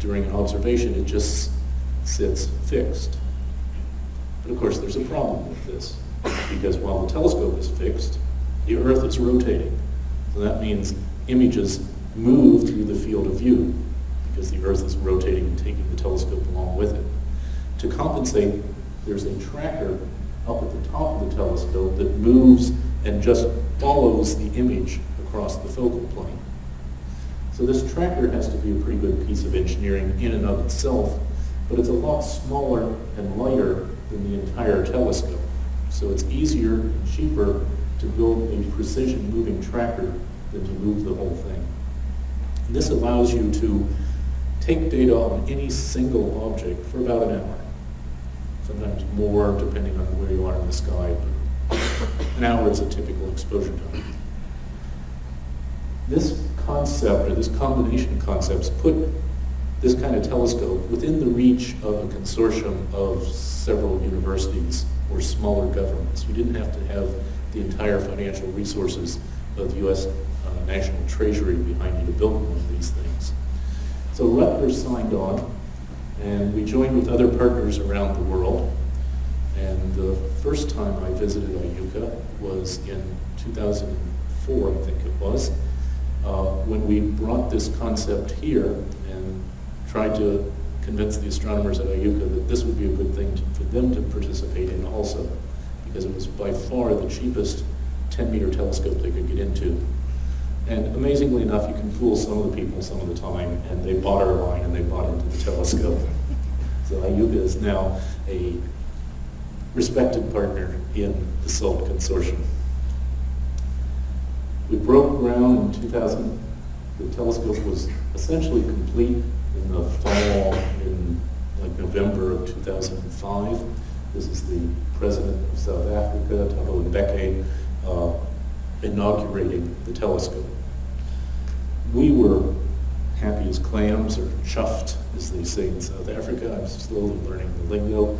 [SPEAKER 2] During an observation, it just sits fixed. But of course, there's a problem with this, because while the telescope is fixed, the Earth is rotating. So that means images move through the field of view, because the Earth is rotating and taking the telescope along with it. To compensate, there's a tracker up at the top of the telescope that moves and just follows the image across the focal plane. So this tracker has to be a pretty good piece of engineering in and of itself, but it's a lot smaller and lighter than the entire telescope. So it's easier and cheaper to build a precision moving tracker than to move the whole thing. And this allows you to take data on any single object for about an hour. Sometimes more, depending on where you are in the sky, but an hour is a typical exposure time. This concept, or this combination of concepts, put this kind of telescope within the reach of a consortium of several universities or smaller governments. We didn't have to have the entire financial resources of the U.S. Uh, National Treasury behind you to build one of these things. So Rutgers signed on, and we joined with other partners around the world. And the first time I visited IUCAA was in 2004, I think it was, uh, when we brought this concept here and tried to convince the astronomers at IUCAA that this would be a good thing to, for them to participate in also, because it was by far the cheapest 10 meter telescope they could get into. And amazingly enough, you can fool some of the people some of the time, and they bought our line and they bought into the telescope. So IUCAA is now a respected partner in the SALT consortium. We broke ground in 2000. The telescope was essentially complete in the fall in like November of 2005. This is the president of South Africa, Thabo Mbeki, uh, inaugurating the telescope. We were happy as clams, or chuffed, as they say in South Africa. I'm slowly learning the lingo.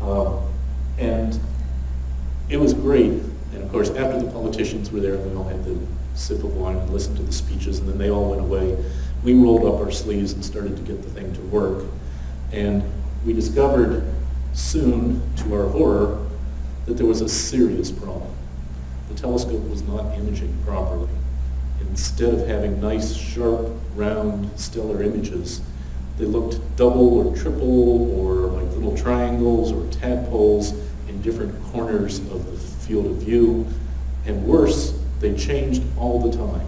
[SPEAKER 2] Uh, and it was great. And of course, after the politicians were there, and we all had the sip of wine and listened to the speeches, and then they all went away. We rolled up our sleeves and started to get the thing to work. And we discovered soon, to our horror, that there was a serious problem. The telescope was not imaging properly. Instead of having nice, sharp, round, stellar images, they looked double or triple or like little triangles or tadpoles in different corners of the field of view. And worse, they changed all the time.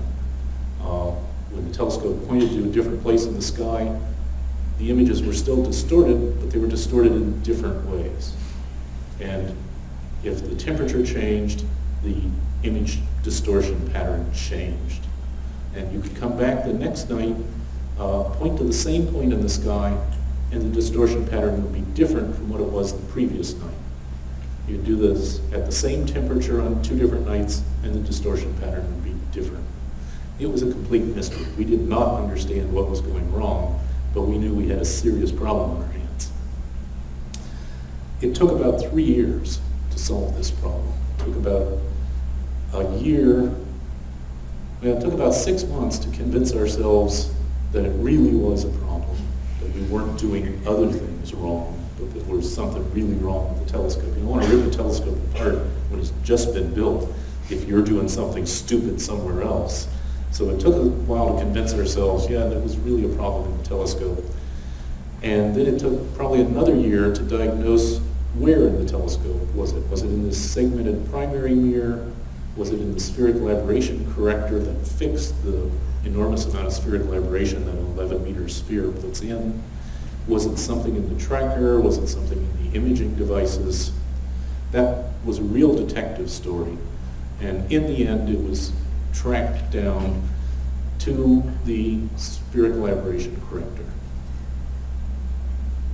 [SPEAKER 2] Uh, when the telescope pointed to a different place in the sky, the images were still distorted, but they were distorted in different ways. And if the temperature changed, the image distortion pattern changed. And you could come back the next night, uh, point to the same point in the sky, and the distortion pattern would be different from what it was the previous night. You'd do this at the same temperature on two different nights, and the distortion pattern would be different. It was a complete mystery. We did not understand what was going wrong, but we knew we had a serious problem on our hands. It took about three years to solve this problem. It took about a year, well, it took about six months to convince ourselves that it really was a problem, that we weren't doing other things wrong, but that there was something really wrong with the telescope. You don't want to rip the telescope apart when it's just been built if you're doing something stupid somewhere else. So it took a while to convince ourselves, yeah, that was really a problem in the telescope. And then it took probably another year to diagnose where in the telescope was it. Was it in this segmented primary mirror? Was it in the spherical aberration corrector that fixed the enormous amount of spherical aberration that an 11 meter sphere puts in? Was it something in the tracker? Was it something in the imaging devices? That was a real detective story. And in the end, it was tracked down to the spherical aberration corrector.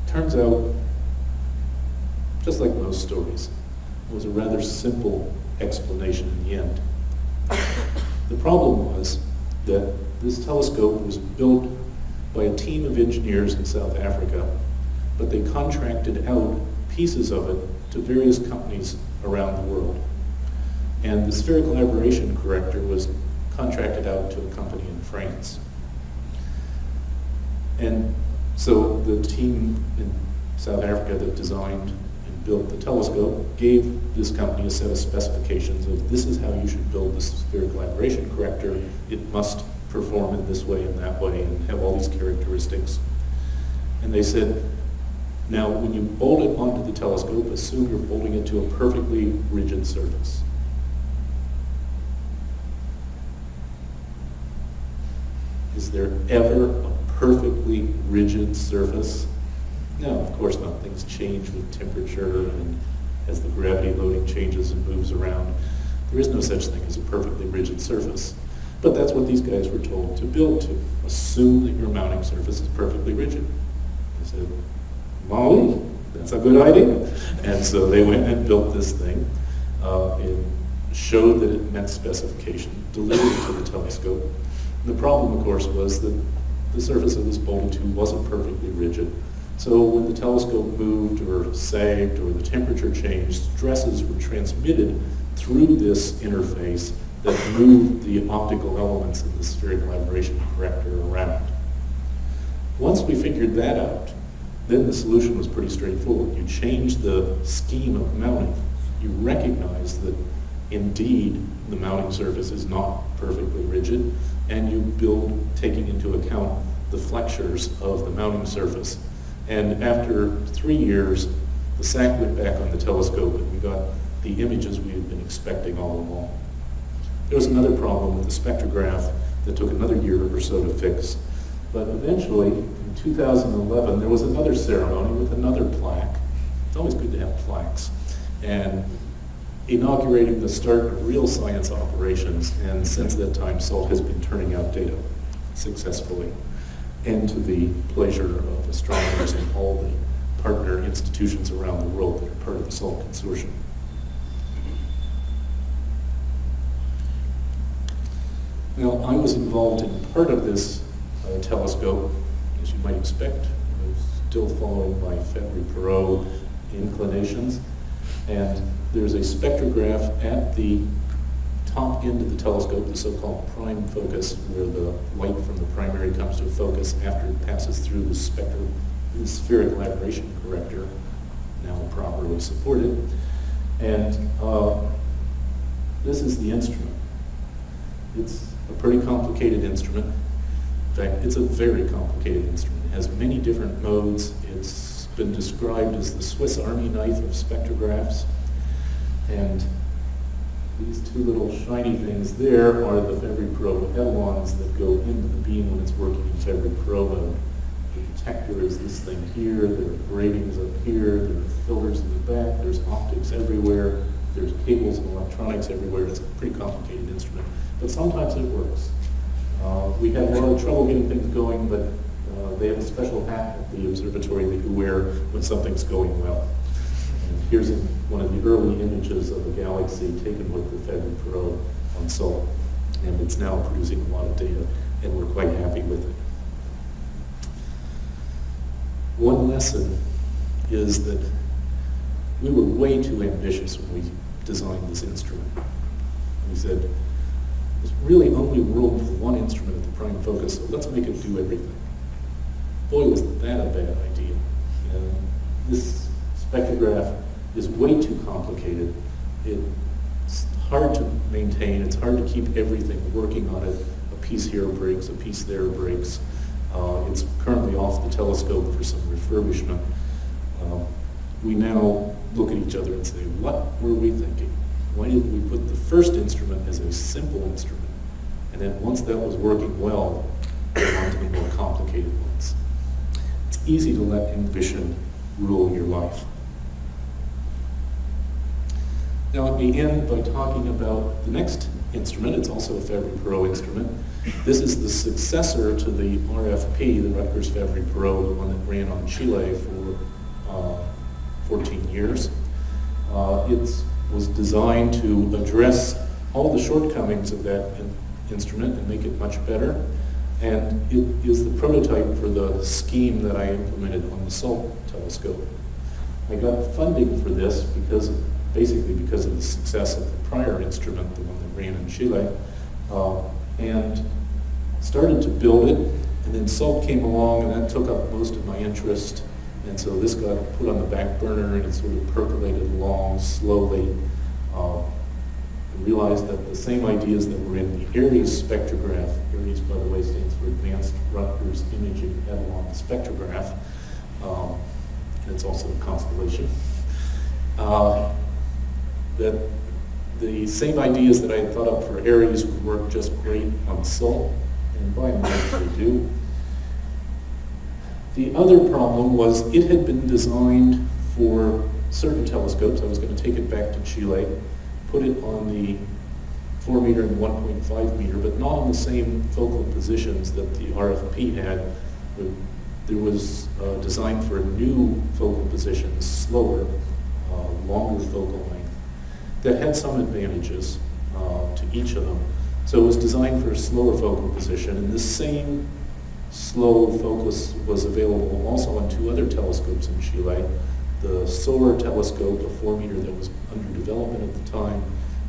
[SPEAKER 2] Turns out, just like most stories, it was a rather simple explanation in the end. The problem was that this telescope was built by a team of engineers in South Africa, but they contracted out pieces of it to various companies around the world. And the spherical aberration corrector was contracted out to a company in France. And so the team in South Africa that designed and built the telescope gave this company a set of specifications of this is how you should build the spherical aberration corrector. It must perform in this way and that way and have all these characteristics. And they said, now when you bolt it onto the telescope, assume you're bolting it to a perfectly rigid surface. Is there ever a perfectly rigid surface? No, of course not. Things change with temperature and as the gravity loading changes and moves around. There is no such thing as a perfectly rigid surface. But that's what these guys were told to build to. Assume that your mounting surface is perfectly rigid. They said, Molly, that's a good idea. And so they went and built this thing. Uh, it showed that it met specification, delivered to the telescope. The problem, of course, was that the surface of this bolted tube wasn't perfectly rigid. So when the telescope moved or sagged or the temperature changed, stresses were transmitted through this interface that moved the optical elements in the spherical aberration corrector around. Once we figured that out, then the solution was pretty straightforward. You change the scheme of mounting. You recognize that indeed the mounting surface is not perfectly rigid, and you build taking into account the flexures of the mounting surface. And after three years, the SAC went back on the telescope and we got the images we had been expecting all along. There was another problem with the spectrograph that took another year or so to fix. But eventually, in 2011, there was another ceremony with another plaque. It's always good to have plaques. And inaugurating the start of real science operations, and since that time, SALT has been turning out data successfully, and to the pleasure of astronomers and all the partner institutions around the world that are part of the SALT consortium. Now, I was involved in part of this uh, telescope, as you might expect. I was still following my Fabry-Perot inclinations. And there's a spectrograph at the top end of the telescope, the so-called prime focus, where the light from the primary comes to focus after it passes through the the spherical aberration corrector, now properly supported. And uh, this is the instrument. It's a pretty complicated instrument. In fact, it's a very complicated instrument. It has many different modes. It's been described as the Swiss Army knife of spectrographs. And these two little shiny things there are the Fabry-Perot etalons that go into the beam when it's working in Fabry-Perot mode. The detector is this thing here, there are gratings up here, there are filters in the back, there's optics everywhere, there's cables and electronics everywhere. It's a pretty complicated instrument, but sometimes it works. Uh, we have a lot of trouble getting things going, but uh, they have a special hat at the observatory that you wear when something's going well. Here's one of the early images of a galaxy taken with the Fabry-Perot on SALT, and it's now producing a lot of data, and we're quite happy with it. One lesson is that we were way too ambitious when we designed this instrument. We said, there's really only room for one instrument at the prime focus, so let's make it do everything. Boy, was that a bad idea. And this spectrograph is way too complicated. It's hard to maintain, it's hard to keep everything working on it. A piece here breaks, a piece there breaks. Uh, it's currently off the telescope for some refurbishment. Uh, we now look at each other and say, what were we thinking? Why didn't we put the first instrument as a simple instrument? And then once that was working well, go on to the more complicated ones. It's easy to let ambition rule your life. Now let me end by talking about the next instrument. It's also a Fabry-Perot instrument. This is the successor to the RFP, the Rutgers Fabry-Perot, the one that ran on Chile for uh, 14 years. Uh, it was designed to address all the shortcomings of that in instrument and make it much better. And it is the prototype for the scheme that I implemented on the SALT telescope. I got funding for this because, basically because of the success of the prior instrument, the one that ran in Chile, uh, and started to build it. And then SALT came along and that took up most of my interest and so this got put on the back burner and it sort of percolated along slowly. Uh, I realized that the same ideas that were in the Aries spectrograph, Aries, by the way stands for Advanced Rutgers Imaging Etalon Spectrograph, um, it's also a constellation, uh, that the same ideas that I had thought up for Aries would work just great on SALT, and by and large they do. The other problem was it had been designed for certain telescopes. I was going to take it back to Chile, put it on the 4 meter and 1.5 meter, but not on the same focal positions that the RFP had. There was uh, designed for new focal positions, slower, uh, longer focal that had some advantages uh, to each of them. So it was designed for a slower focal position, and the same slow focus was available also on two other telescopes in Chile. The SOAR telescope, a four meter that was under development at the time,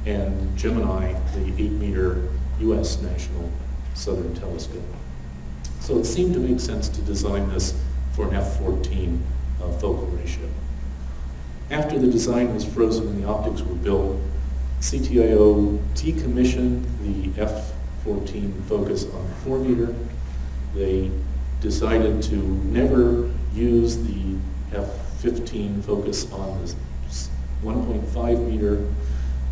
[SPEAKER 2] and Gemini, the eight meter US National Southern Telescope. So it seemed to make sense to design this for an F14 uh, focal ratio. After the design was frozen and the optics were built, CTIO decommissioned the F14 focus on 4 meter they decided to never use the F-15 focus on the 1.5 meter.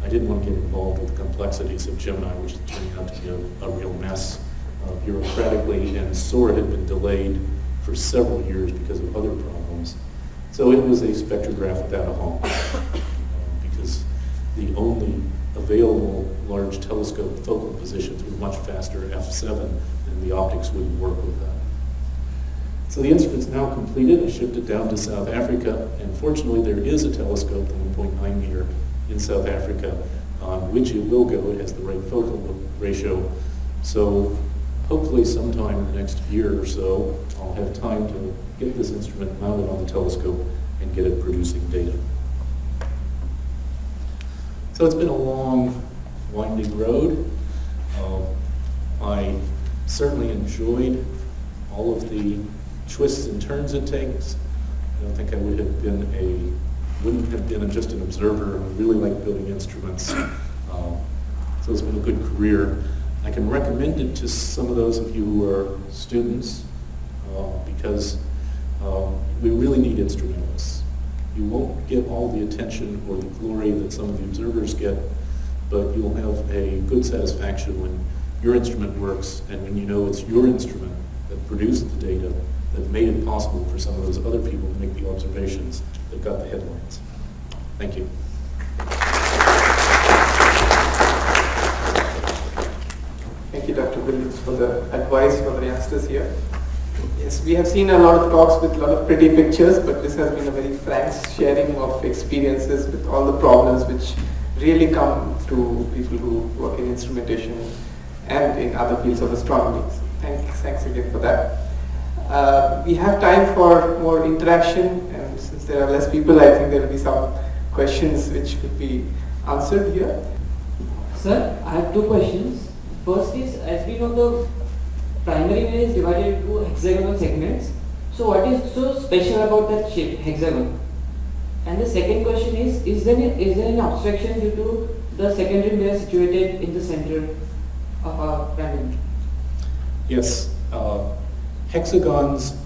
[SPEAKER 2] I didn't want to get involved with the complexities of Gemini, which is turning out to be a, a real mess uh, bureaucratically, and SOAR had been delayed for several years because of other problems. So it was a spectrograph without a home, because the only available large telescope focal positions were much faster f7 and the optics wouldn't work with that. So the instrument's now completed. I shipped it down to South Africa, and fortunately there is a telescope, the 1.9 meter, in South Africa, on which it will go. It has the right focal ratio. So hopefully sometime in the next year or so, I'll have time to get this instrument mounted on the telescope and get it producing data. So it's been a long, winding road. Uh, I certainly enjoyed all of the twists and turns it takes. I don't think I would have been a, wouldn't have been just an observer. I really like building instruments. Um, so it's been a good career. I can recommend it to some of those of you who are students uh, because um, we really need instrumentalists. You won't get all the attention or the glory that some of the observers get, but you'll have a good satisfaction when your instrument works and when you know it's your instrument that produced the data that made it possible for some of those other people to make the observations that got the headlines. Thank you.
[SPEAKER 1] Thank you, Dr. Williams, for the advice for the youngsters here. Yes, we have seen a lot of talks with a lot of pretty pictures, but this has been a very frank sharing of experiences with all the problems which really come to people who work in instrumentation and in other fields of astronomy. So thanks, thanks again for that. Uh, we have time for more interaction, and since there are less people, I think there will be some questions which could be answered here.
[SPEAKER 3] Sir, I have two questions. First is, as we know, the primary mirror is divided into hexagonal segments. So what is so special about that shape, hexagon? And the second question is, is there, is there any obstruction due to the secondary mirror situated in the center of our primary?
[SPEAKER 2] Yes, uh, hexagons,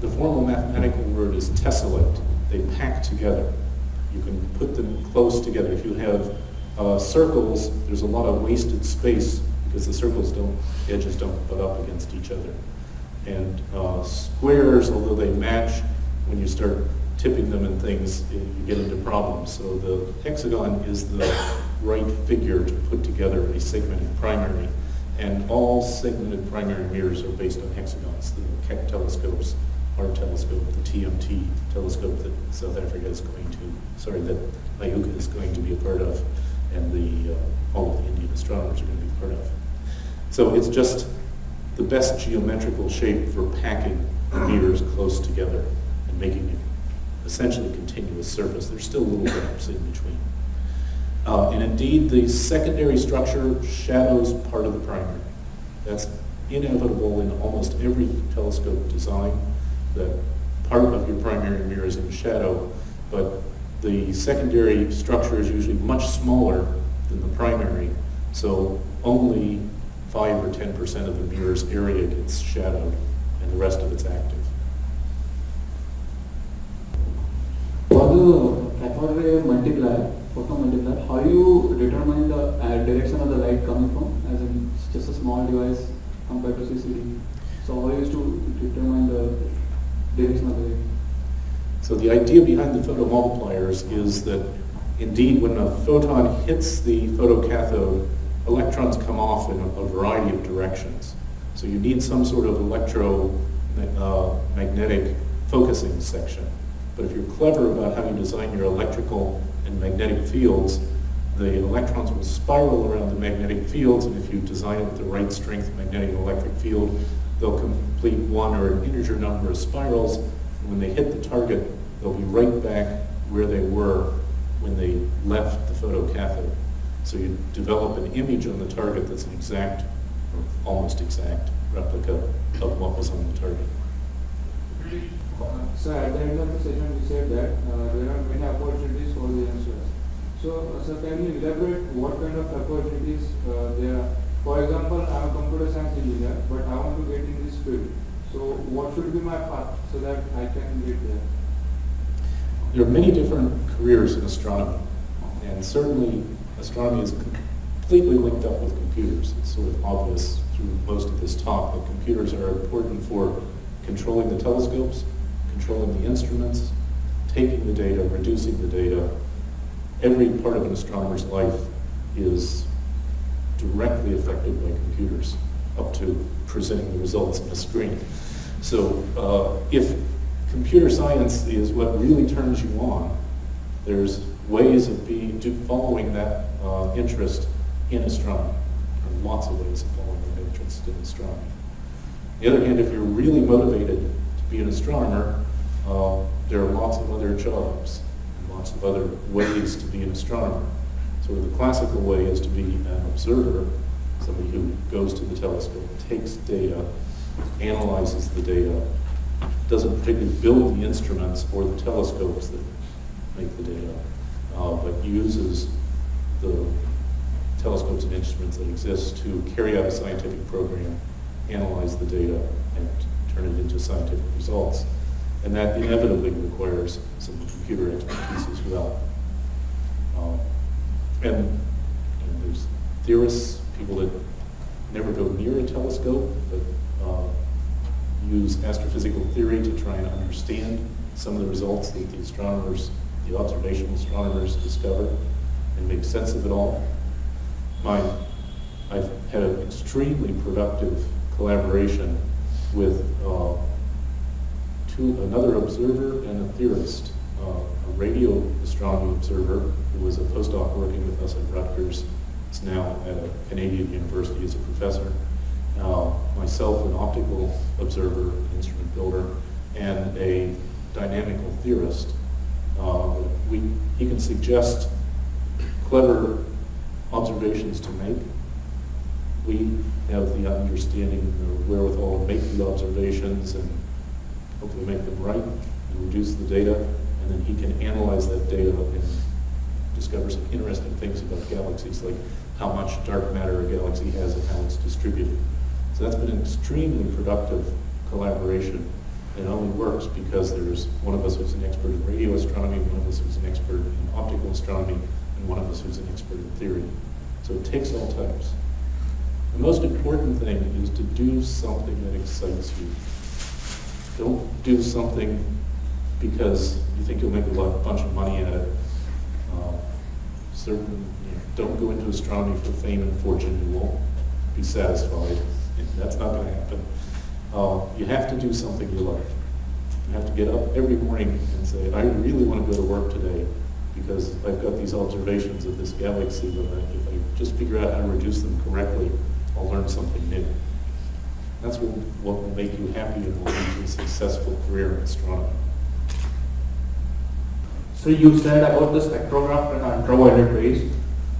[SPEAKER 2] the formal mathematical word is tessellate. They pack together. You can put them close together. If you have uh, circles, there's a lot of wasted space because the circles don't, edges don't butt up against each other. And uh, squares, although they match, when you start tipping them and things, you get into problems. So the hexagon is the right figure to put together a segmented primary. And all segmented primary mirrors are based on hexagons. The Keck telescopes, our telescope, the TMT telescope that South Africa is going to, sorry, that IUCAA is going to be a part of, and the, uh, all of the Indian astronomers are going to be part of. So it's just the best geometrical shape for packing the mirrors close together and making it essentially continuous surface. There's still little gaps in between. Uh, and indeed, the secondary structure shadows part of the primary. That's inevitable in almost every telescope design, that part of your primary mirror is in shadow, but the secondary structure is usually much smaller than the primary, so only 5 or 10% of the mirror's area gets shadowed, and the rest of it's active.
[SPEAKER 4] For the cathode multiplier, photon multiplier, how you determine the uh, direction of the light coming from? As in, it's just a small device compared to CCD. So how you used to determine the direction of the light?
[SPEAKER 2] So the idea behind the photomultipliers is that indeed when a photon hits the photocathode, electrons come off in a, a variety of directions. So you need some sort of electromagnetic focusing section. But if you're clever about how you design your electrical and magnetic fields, the electrons will spiral around the magnetic fields, and if you design it with the right strength magnetic and electric field, they'll complete one or an integer number of spirals. And when they hit the target, they'll be right back where they were when they left the photocathode. So you develop an image on the target that's an exact, or almost exact, replica of what was on the target.
[SPEAKER 5] Uh, so at the end of the session, you said that uh, there are many opportunities for the youngsters. So, uh, sir, can you elaborate what kind of opportunities uh, there are? For example, I'm a computer science engineer, but I want to get in this field. So, what should be my path so that I can get there?
[SPEAKER 2] There are many different careers in astronomy, and certainly astronomy is completely linked up with computers. It's sort of obvious through most of this talk that computers are important for controlling the telescopes, controlling the instruments, taking the data, reducing the data. Every part of an astronomer's life is directly affected by computers, up to presenting the results on a screen. So uh, if computer science is what really turns you on, there's ways of being, following that uh, interest in astronomy. There are lots of ways of following that interest in astronomy. On the other hand, if you're really motivated to be an astronomer, uh, there are lots of other jobs, lots of other ways to be an astronomer. So the classical way is to be an observer, somebody who goes to the telescope, takes data, analyzes the data, doesn't particularly build the instruments or the telescopes that make the data, uh, but uses the telescopes and instruments that exist to carry out a scientific program, analyze the data, and turn it into scientific results. And that inevitably requires some computer expertise as well. Um, and, and there's theorists, people that never go near a telescope, but uh, use astrophysical theory to try and understand some of the results that the astronomers, the observational astronomers discover and make sense of it all. My, I've had an extremely productive collaboration with uh, two, another observer and a theorist, uh, a radio astronomy observer who was a postdoc working with us at Rutgers, is now at a Canadian university as a professor, uh, myself, an optical observer, instrument builder, and a dynamical theorist. Uh, we, he can suggest clever observations to make. We have the understanding and the wherewithal to make the observations and hopefully make them right and reduce the data, and then he can analyze that data and discover some interesting things about galaxies, like how much dark matter a galaxy has and how it's distributed. So that's been an extremely productive collaboration. It only works because there's one of us who's an expert in radio astronomy, one of us who's an expert in optical astronomy, and one of us who's an expert in theory. So it takes all types. The most important thing is to do something that excites you. Don't do something because you think you'll make a lot, bunch of money at it. Uh, certain, you know, don't go into astronomy for fame and fortune. You won't be satisfied. That's not going to happen. Uh, you have to do something you like. You have to get up every morning and say, I really want to go to work today because I've got these observations of this galaxy that I, if I just figure out how to reduce them correctly, I'll learn something new. That's what, what will make you happy and will lead to a successful career in astronomy.
[SPEAKER 5] So you said about the spectrograph and ultraviolet rays.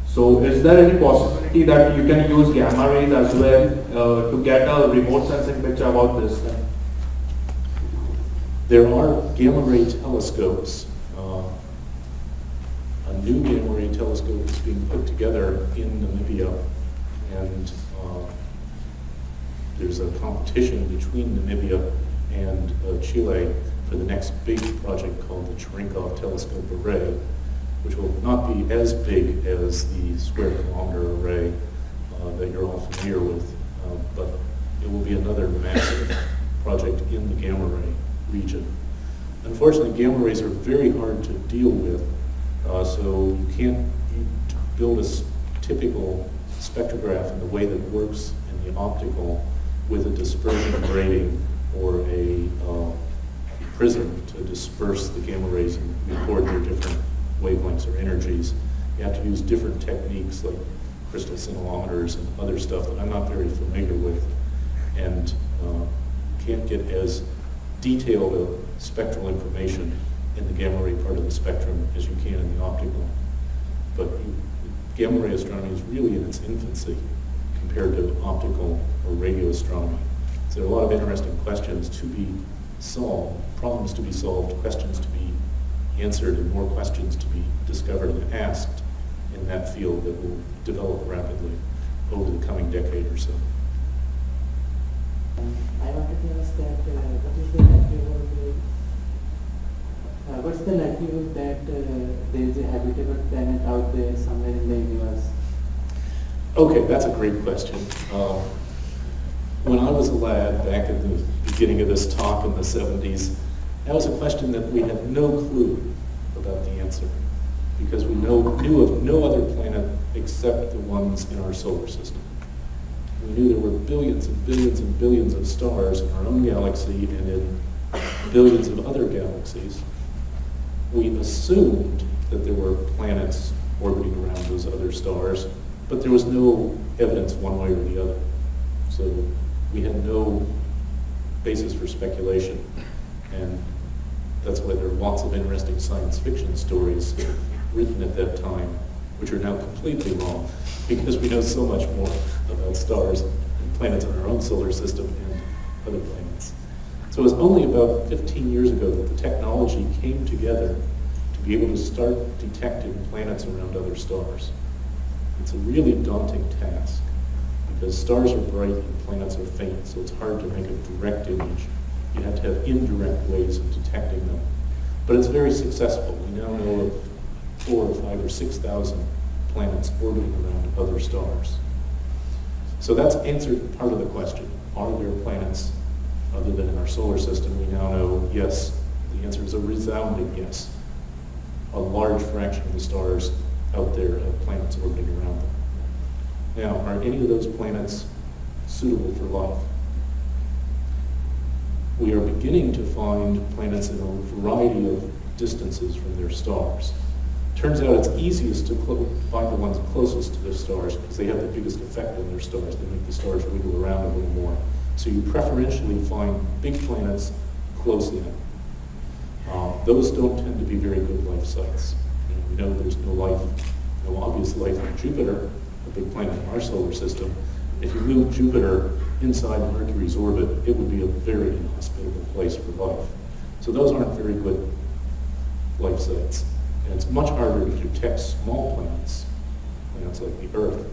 [SPEAKER 5] So is there any possibility that you can use gamma rays as well uh, to get a remote sensing picture about this?
[SPEAKER 2] There are gamma ray telescopes. Uh, a new gamma ray telescope is being put together in Namibia, and uh, there's a competition between Namibia and uh, Chile for the next big project called the Cherenkov Telescope Array, which will not be as big as the square kilometer array uh, that you're all familiar with, uh, but it will be another massive project in the gamma ray region. Unfortunately, gamma rays are very hard to deal with, uh, so you can't build a typical spectrograph in the way that works in the optical with a dispersion grating or a uh, prism to disperse the gamma rays and record their different wavelengths or energies. You have to use different techniques like crystal scintillometers and other stuff that I'm not very familiar with and uh, can't get as detailed a spectral information in the gamma ray part of the spectrum as you can in the optical. But gamma ray astronomy is really in its infancy compared to optical or radio astronomy. So there are a lot of interesting questions to be solved, problems to be solved, questions to be answered, and more questions to be discovered and asked in that field that will develop rapidly over the coming decade or so.
[SPEAKER 6] I wanted to ask that uh, what is the likelihood, uh, what's the likelihood that uh, there is a habitable planet out there somewhere in the universe?
[SPEAKER 2] Okay, that's a great question. Uh, when I was a lad back at the beginning of this talk in the 70s, that was a question that we had no clue about the answer because we know, knew of no other planet except the ones in our solar system. We knew there were billions and billions and billions of stars in our own galaxy and in billions of other galaxies. We assumed that there were planets orbiting around those other stars, but there was no evidence one way or the other. So we had no basis for speculation. And that's why there are lots of interesting science fiction stories written at that time, which are now completely wrong, because we know so much more about stars and planets in our own solar system and other planets. So it was only about 15 years ago that the technology came together to be able to start detecting planets around other stars. It's a really daunting task because stars are bright and planets are faint, so it's hard to make a direct image. You have to have indirect ways of detecting them. But it's very successful. We now know of four or five or 6,000 planets orbiting around other stars. So that's answered part of the question. Are there planets other than in our solar system? We now know yes. The answer is a resounding yes. A large fraction of the stars out there have planets orbiting around them. Now, are any of those planets suitable for life? We are beginning to find planets in a variety of distances from their stars. Turns out it's easiest to find the ones closest to their stars because they have the biggest effect on their stars. They make the stars wiggle around a little more. So you preferentially find big planets close in. Uh, those don't tend to be very good life sites. You know, we know there's no life, no obvious life on Jupiter, a big planet in our solar system. If you move Jupiter inside Mercury's orbit, it would be a very inhospitable place for life. So those aren't very good life sites. And it's much harder to detect small planets, planets like the Earth,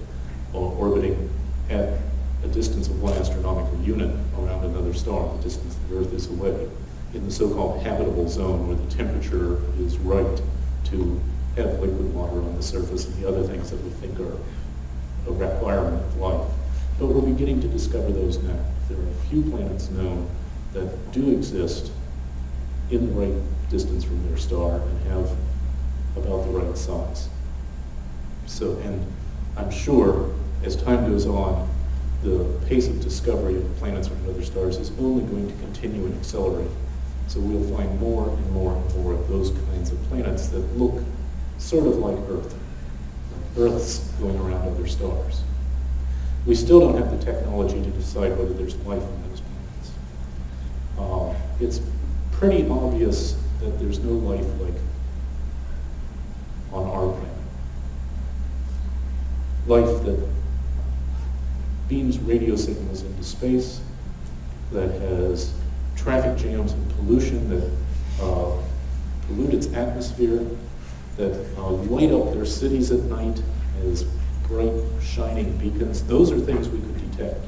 [SPEAKER 2] uh, orbiting at a distance of one astronomical unit around another star, the distance the Earth is away, in the so-called habitable zone where the temperature is right to have liquid water on the surface and the other things that we think are a requirement of life. But we're beginning to discover those now. There are a few planets known that do exist in the right distance from their star and have about the right size. So, and I'm sure as time goes on, the pace of discovery of planets around other stars is only going to continue and accelerate. So we'll find more and more and more of those kinds of planets that look sort of like Earth. Earth's going around other stars. We still don't have the technology to decide whether there's life on those planets. Uh, it's pretty obvious that there's no life like on our planet. Life that beams radio signals into space, that has traffic jams and pollution that uh, pollute its atmosphere, that uh, light up their cities at night as bright, shining beacons. Those are things we could detect.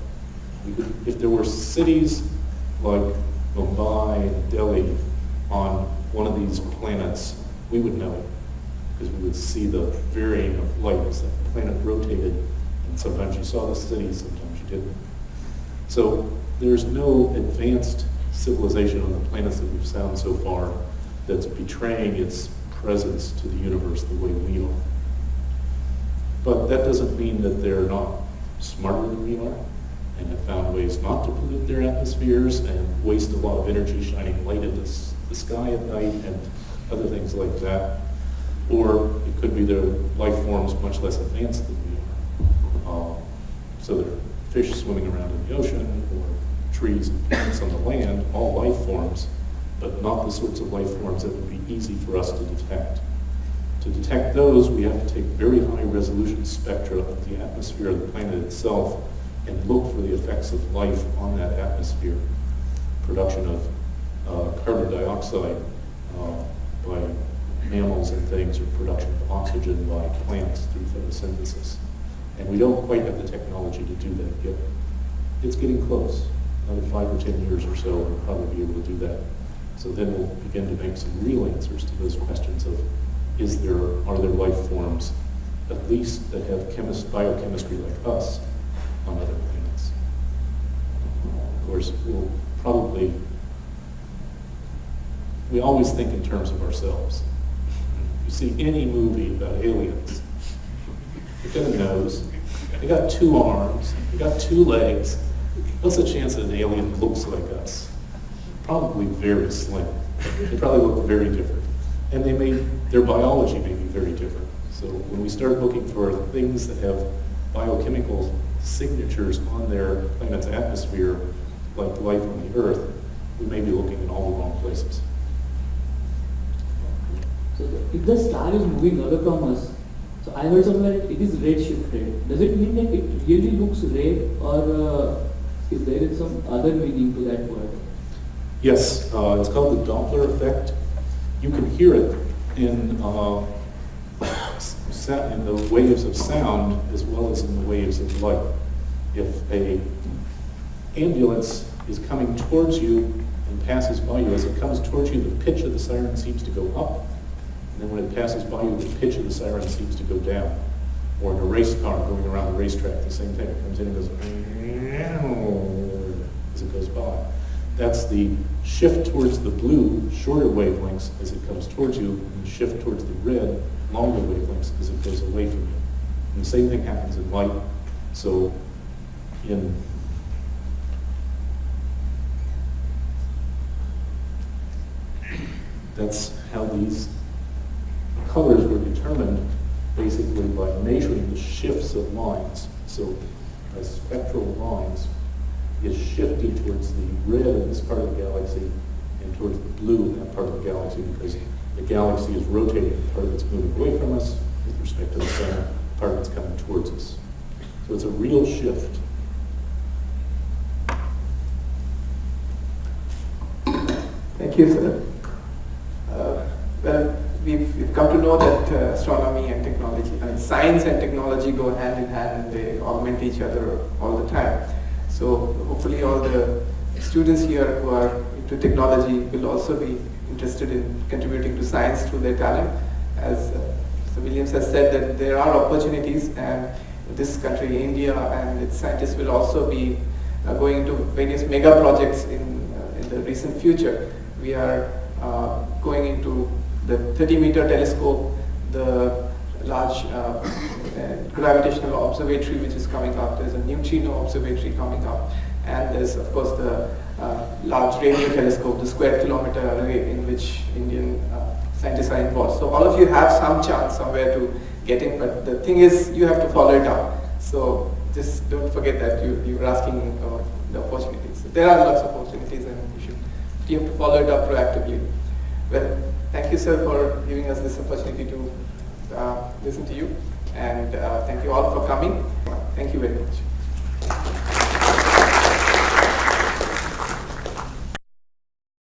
[SPEAKER 2] We could, if there were cities like Mumbai and Delhi on one of these planets, we would know it because we would see the varying of light as the planet rotated. And sometimes you saw the city, sometimes you didn't. So there's no advanced civilization on the planets that we've found so far that's betraying its presence to the universe the way we are. But that doesn't mean that they're not smarter than we are and have found ways not to pollute their atmospheres and waste a lot of energy shining light into the sky at night and other things like that. Or it could be their life forms much less advanced than we are. Um, so there are fish swimming around in the ocean or trees and plants on the land, all life forms, but not the sorts of life forms that would be easy for us to detect. To detect those, we have to take very high resolution spectra of the atmosphere of the planet itself and look for the effects of life on that atmosphere. Production of uh, carbon dioxide uh, by mammals and things, or production of oxygen by plants through photosynthesis. And we don't quite have the technology to do that yet. It's getting close. Another five or ten years or so, we'll probably be able to do that. So then we'll begin to make some real answers to those questions of, is there, are there life forms, at least that have chemist, biochemistry like us, on other planets? Of course, we'll probably, we always think in terms of ourselves you see any movie about aliens, they got a nose, they got two arms, they got two legs. What's the chance that an alien looks like us? Probably very slim. They probably look very different. And they may, their biology may be very different. So when we start looking for things that have biochemical signatures on their planet's atmosphere, like life on the Earth, we may be looking in all the wrong places.
[SPEAKER 3] So if the star is moving away from us, so I heard somewhere it is red shifted. Does it mean that it really looks red or uh,
[SPEAKER 4] Is there some other meaning to that word?
[SPEAKER 2] Yes, uh, it's called the Doppler effect. You can hear it in, uh, in the waves of sound as well as in the waves of light. If a ambulance is coming towards you and passes by you, as it comes towards you, the pitch of the siren seems to go up. And then when it passes by you, the pitch of the siren seems to go down. Or in a race car going around the racetrack, the same thing. It comes in and goes as it goes by. That's the shift towards the blue, shorter wavelengths as it comes towards you, and the shift towards the red, longer wavelengths as it goes away from you. And the same thing happens in light. So in that's how these colors were determined basically by measuring the shifts of lines. So spectral lines is shifting towards the red in this part of the galaxy and towards the blue in that part of the galaxy because the galaxy is rotating. the Part that's moving away from us with respect to the sun, part that's coming towards us. So it's a real shift.
[SPEAKER 1] Thank you, sir. Uh, well, we've, we've come to know that uh, astronomy and technology, I mean, science and technology go hand in hand and they augment each other all the time. So hopefully all the students here who are into technology will also be interested in contributing to science through their talent. As uh. Williams has said that there are opportunities and this country, India, and its scientists will also be uh, going into various mega projects in, uh, in the recent future. We are uh, going into the 30 meter telescope, the large uh, gravitational observatory which is coming up, there's a neutrino observatory coming up, and there's of course the uh, large radio telescope, the square kilometer array in which Indian uh, scientists are involved. So all of you have some chance somewhere to get in, but the thing is you have to follow it up. So just don't forget that you, you were asking about the opportunities. There are lots of opportunities and you should you have to follow it up proactively. Well, thank you sir for giving us this opportunity to uh, listen to you and uh, thank you all for coming. Thank you very much.